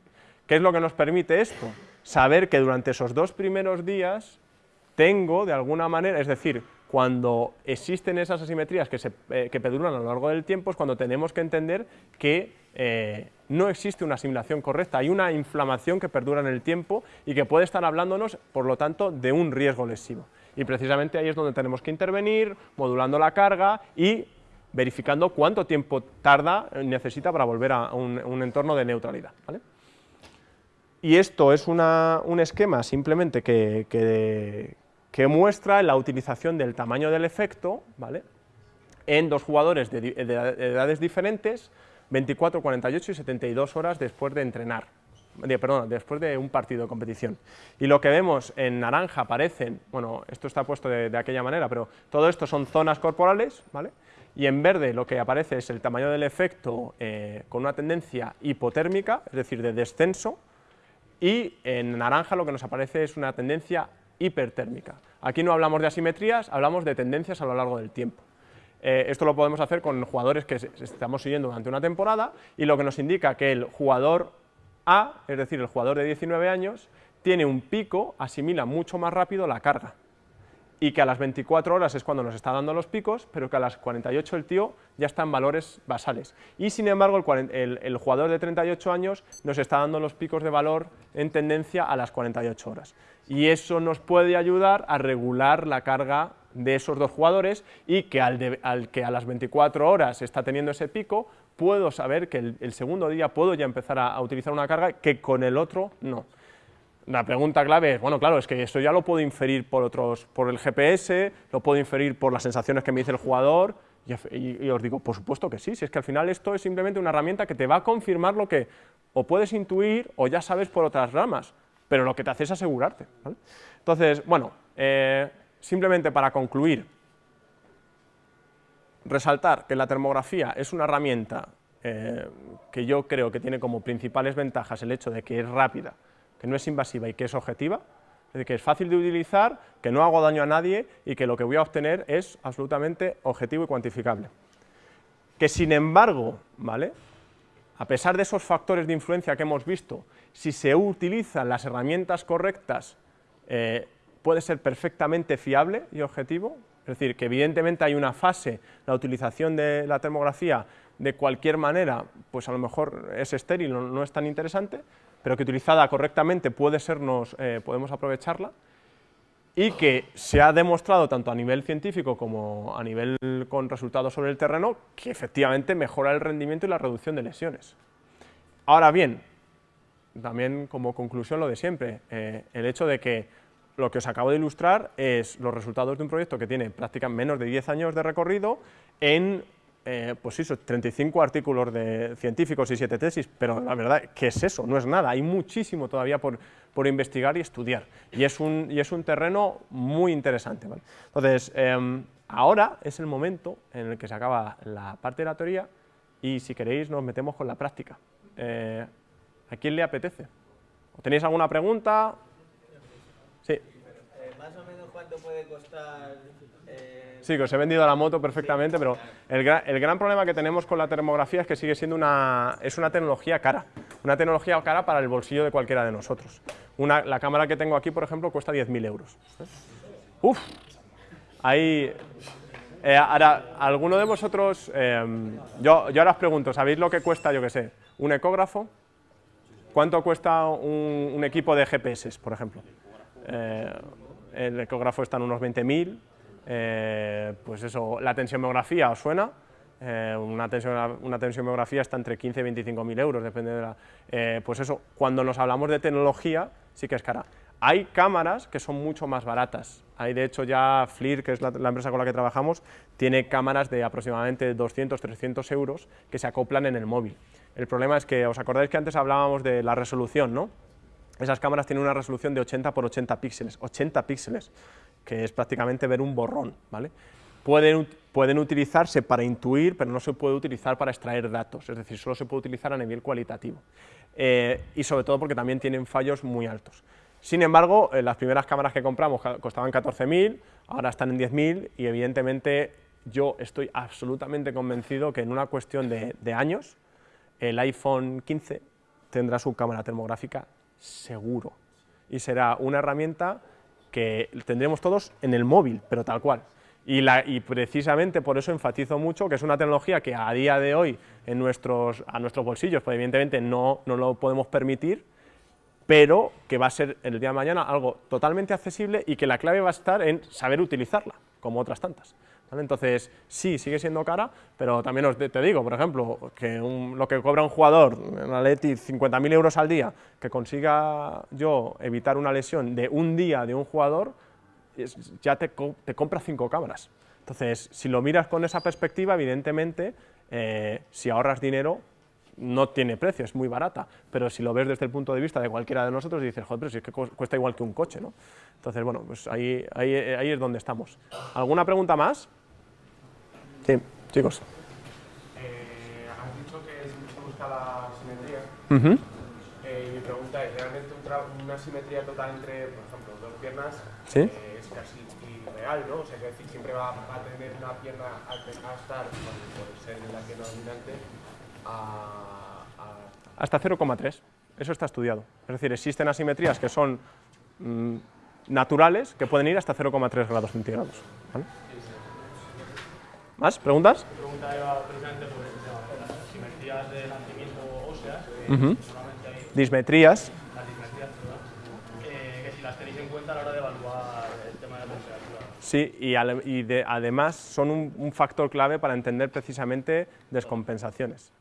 ¿Qué es lo que nos permite esto? Saber que durante esos dos primeros días tengo, de alguna manera, es decir, cuando existen esas asimetrías que, se, eh, perduran a lo largo del tiempo, es cuando tenemos que entender que eh, no existe una asimilación correcta, hay una inflamación que perdura en el tiempo y que puede estar hablándonos, por lo tanto, de un riesgo lesivo. Y precisamente ahí es donde tenemos que intervenir, modulando la carga y verificando cuánto tiempo tarda, eh, necesita para volver a un, entorno de neutralidad. Y esto es un esquema simplemente que, que, muestra la utilización del tamaño del efecto ¿vale? en dos jugadores de, edades diferentes, 24, 48 y 72 horas después de entrenar, perdón, después de un partido de competición. Y lo que vemos en naranja aparecen, bueno, esto está puesto de, aquella manera, pero todo esto son zonas corporales, ¿vale? y en verde lo que aparece es el tamaño del efecto eh, con una tendencia hipotérmica, es decir, de descenso, y en naranja lo que nos aparece es una tendencia hipertérmica. Aquí no hablamos de asimetrías, hablamos de tendencias a lo largo del tiempo. Eh, esto lo podemos hacer con jugadores que estamos siguiendo durante una temporada y lo que nos indica que el jugador A, es decir, el jugador de 19 años, tiene un pico, asimila mucho más rápido la carga y que a las 24 horas es cuando nos está dando los picos, pero que a las 48 el tío ya está en valores basales. Y sin embargo, el, jugador de 38 años nos está dando los picos de valor en tendencia a las 48 horas. Y eso nos puede ayudar a regular la carga de esos dos jugadores y que al, que a las 24 horas está teniendo ese pico, puedo saber que el, segundo día puedo ya empezar a utilizar una carga que con el otro no. La pregunta clave es, bueno, claro, es que esto ya lo puedo inferir por otros, por el GPS, lo puedo inferir por las sensaciones que me dice el jugador, y, os digo, por supuesto que sí, si es que al final esto es simplemente una herramienta que te va a confirmar lo que o puedes intuir o ya sabes por otras ramas, pero lo que te hace es asegurarte. Entonces, bueno, eh, simplemente para concluir, resaltar que la termografía es una herramienta eh, que yo creo que tiene como principales ventajas el hecho de que es rápida, que no es invasiva y que es objetiva, es decir, que es fácil de utilizar, que no hago daño a nadie y que lo que voy a obtener es absolutamente objetivo y cuantificable. Que sin embargo, ¿vale? A pesar de esos factores de influencia que hemos visto, si se utilizan las herramientas correctas, eh, puede ser perfectamente fiable y objetivo, es decir, que evidentemente hay una fase, la utilización de la termografía de cualquier manera, pues a lo mejor es estéril, no es tan interesante, pero que utilizada correctamente eh, podemos aprovecharla, y que se ha demostrado tanto a nivel científico como a nivel con resultados sobre el terreno que efectivamente mejora el rendimiento y la reducción de lesiones. Ahora bien, también como conclusión lo de siempre, eh, el hecho de que lo que os acabo de ilustrar es los resultados de un proyecto que tiene prácticamente menos de 10 años de recorrido en eh, pues eso, 35 artículos de científicos y 7 tesis, pero la verdad, ¿qué es eso? No es nada, hay muchísimo todavía por, investigar y estudiar, y es un, y es un terreno muy interesante. Entonces, em, ahora es el momento en el que se acaba la parte de la teoría, y si queréis nos metemos con la práctica. Eh, ¿A quién le apetece? ¿Tenéis alguna pregunta? Sí. Eh, ¿Más o menos cuánto puede costar Sí, que os he vendido la moto perfectamente, pero el gran, problema que tenemos con la termografía es que sigue siendo una, es una tecnología cara, una tecnología cara para el bolsillo de cualquiera de nosotros. Una, la cámara que tengo aquí, por ejemplo, cuesta 10.000 euros. Uf, ahí... Eh, ahora, ¿alguno de vosotros, em, yo, yo ahora os pregunto, ¿sabéis lo que cuesta, yo qué sé, un ecógrafo? ¿Cuánto cuesta un, equipo de GPS, por ejemplo? Eh, el ecógrafo está en unos 20.000, eh, pues eso, la tensiomografía, ¿os suena? eh, una, tensión, una tensiomografía está entre 15 y 25 mil euros, depende de la... Eh, pues eso, cuando nos hablamos de tecnología, sí que es cara. Hay cámaras que son mucho más baratas. Hay, de hecho, ya FLIR, que es la, empresa con la que trabajamos, tiene cámaras de aproximadamente 200, 300 euros que se acoplan en el móvil. El problema es que, ¿os acordáis que antes hablábamos de la resolución, no? Esas cámaras tienen una resolución de 80 por 80 píxeles, 80 píxeles, que es prácticamente ver un borrón, ¿vale? Pueden, utilizarse para intuir, pero no se puede utilizar para extraer datos, es decir, solo se puede utilizar a nivel cualitativo. Eh, y sobre todo porque también tienen fallos muy altos. Sin embargo, eh, las primeras cámaras que compramos costaban 14.000, ahora están en 10.000 y evidentemente yo estoy absolutamente convencido que en una cuestión de, años el iPhone 15 tendrá su cámara termográfica seguro y será una herramienta que tendremos todos en el móvil, pero tal cual. Y, precisamente por eso enfatizo mucho que es una tecnología que a día de hoy en nuestros, a nuestros bolsillos, pues evidentemente no, no lo podemos permitir, pero que va a ser el día de mañana algo totalmente accesible y que la clave va a estar en saber utilizarla, como otras tantas. Entonces, sí, sigue siendo cara, pero también os te digo, por ejemplo, que lo que cobra un jugador en Atleti 50.000 euros al día, que consiga yo evitar una lesión de un día de un jugador, ya te, te compra cinco cámaras. Entonces, si lo miras con esa perspectiva, evidentemente, eh, si ahorras dinero, no tiene precio, es muy barata, pero si lo ves desde el punto de vista de cualquiera de nosotros, dices, joder, pero si es que cuesta igual que un coche, ¿no? Entonces, bueno, pues ahí, ahí, ahí es donde estamos. ¿Alguna pregunta más? Sí, chicos. Eh, has dicho que se busca la simetría. Uh -huh. eh, mi pregunta es, ¿realmente una simetría total entre, por ejemplo, dos piernas ¿Sí? eh, es casi irreal, ¿no? O sea, que decir, siempre va a tener una pierna a, a estar, por ser la pierna dominante, a, a... Hasta 0,3, eso está estudiado. Es decir, existen asimetrías que son mmm, naturales, que pueden ir hasta 0,3 grados centígrados. ¿vale? ¿Más? ¿Preguntas? Mi pregunta era precisamente por las asimetrías de nacimiento óseas, que Uh -huh. hay Dismetrías, las dismetrías, eh, que si las tenéis en cuenta a la hora de evaluar el tema de la temperatura. sí, y, ale- y de- además son un, un factor clave para entender precisamente descompensaciones.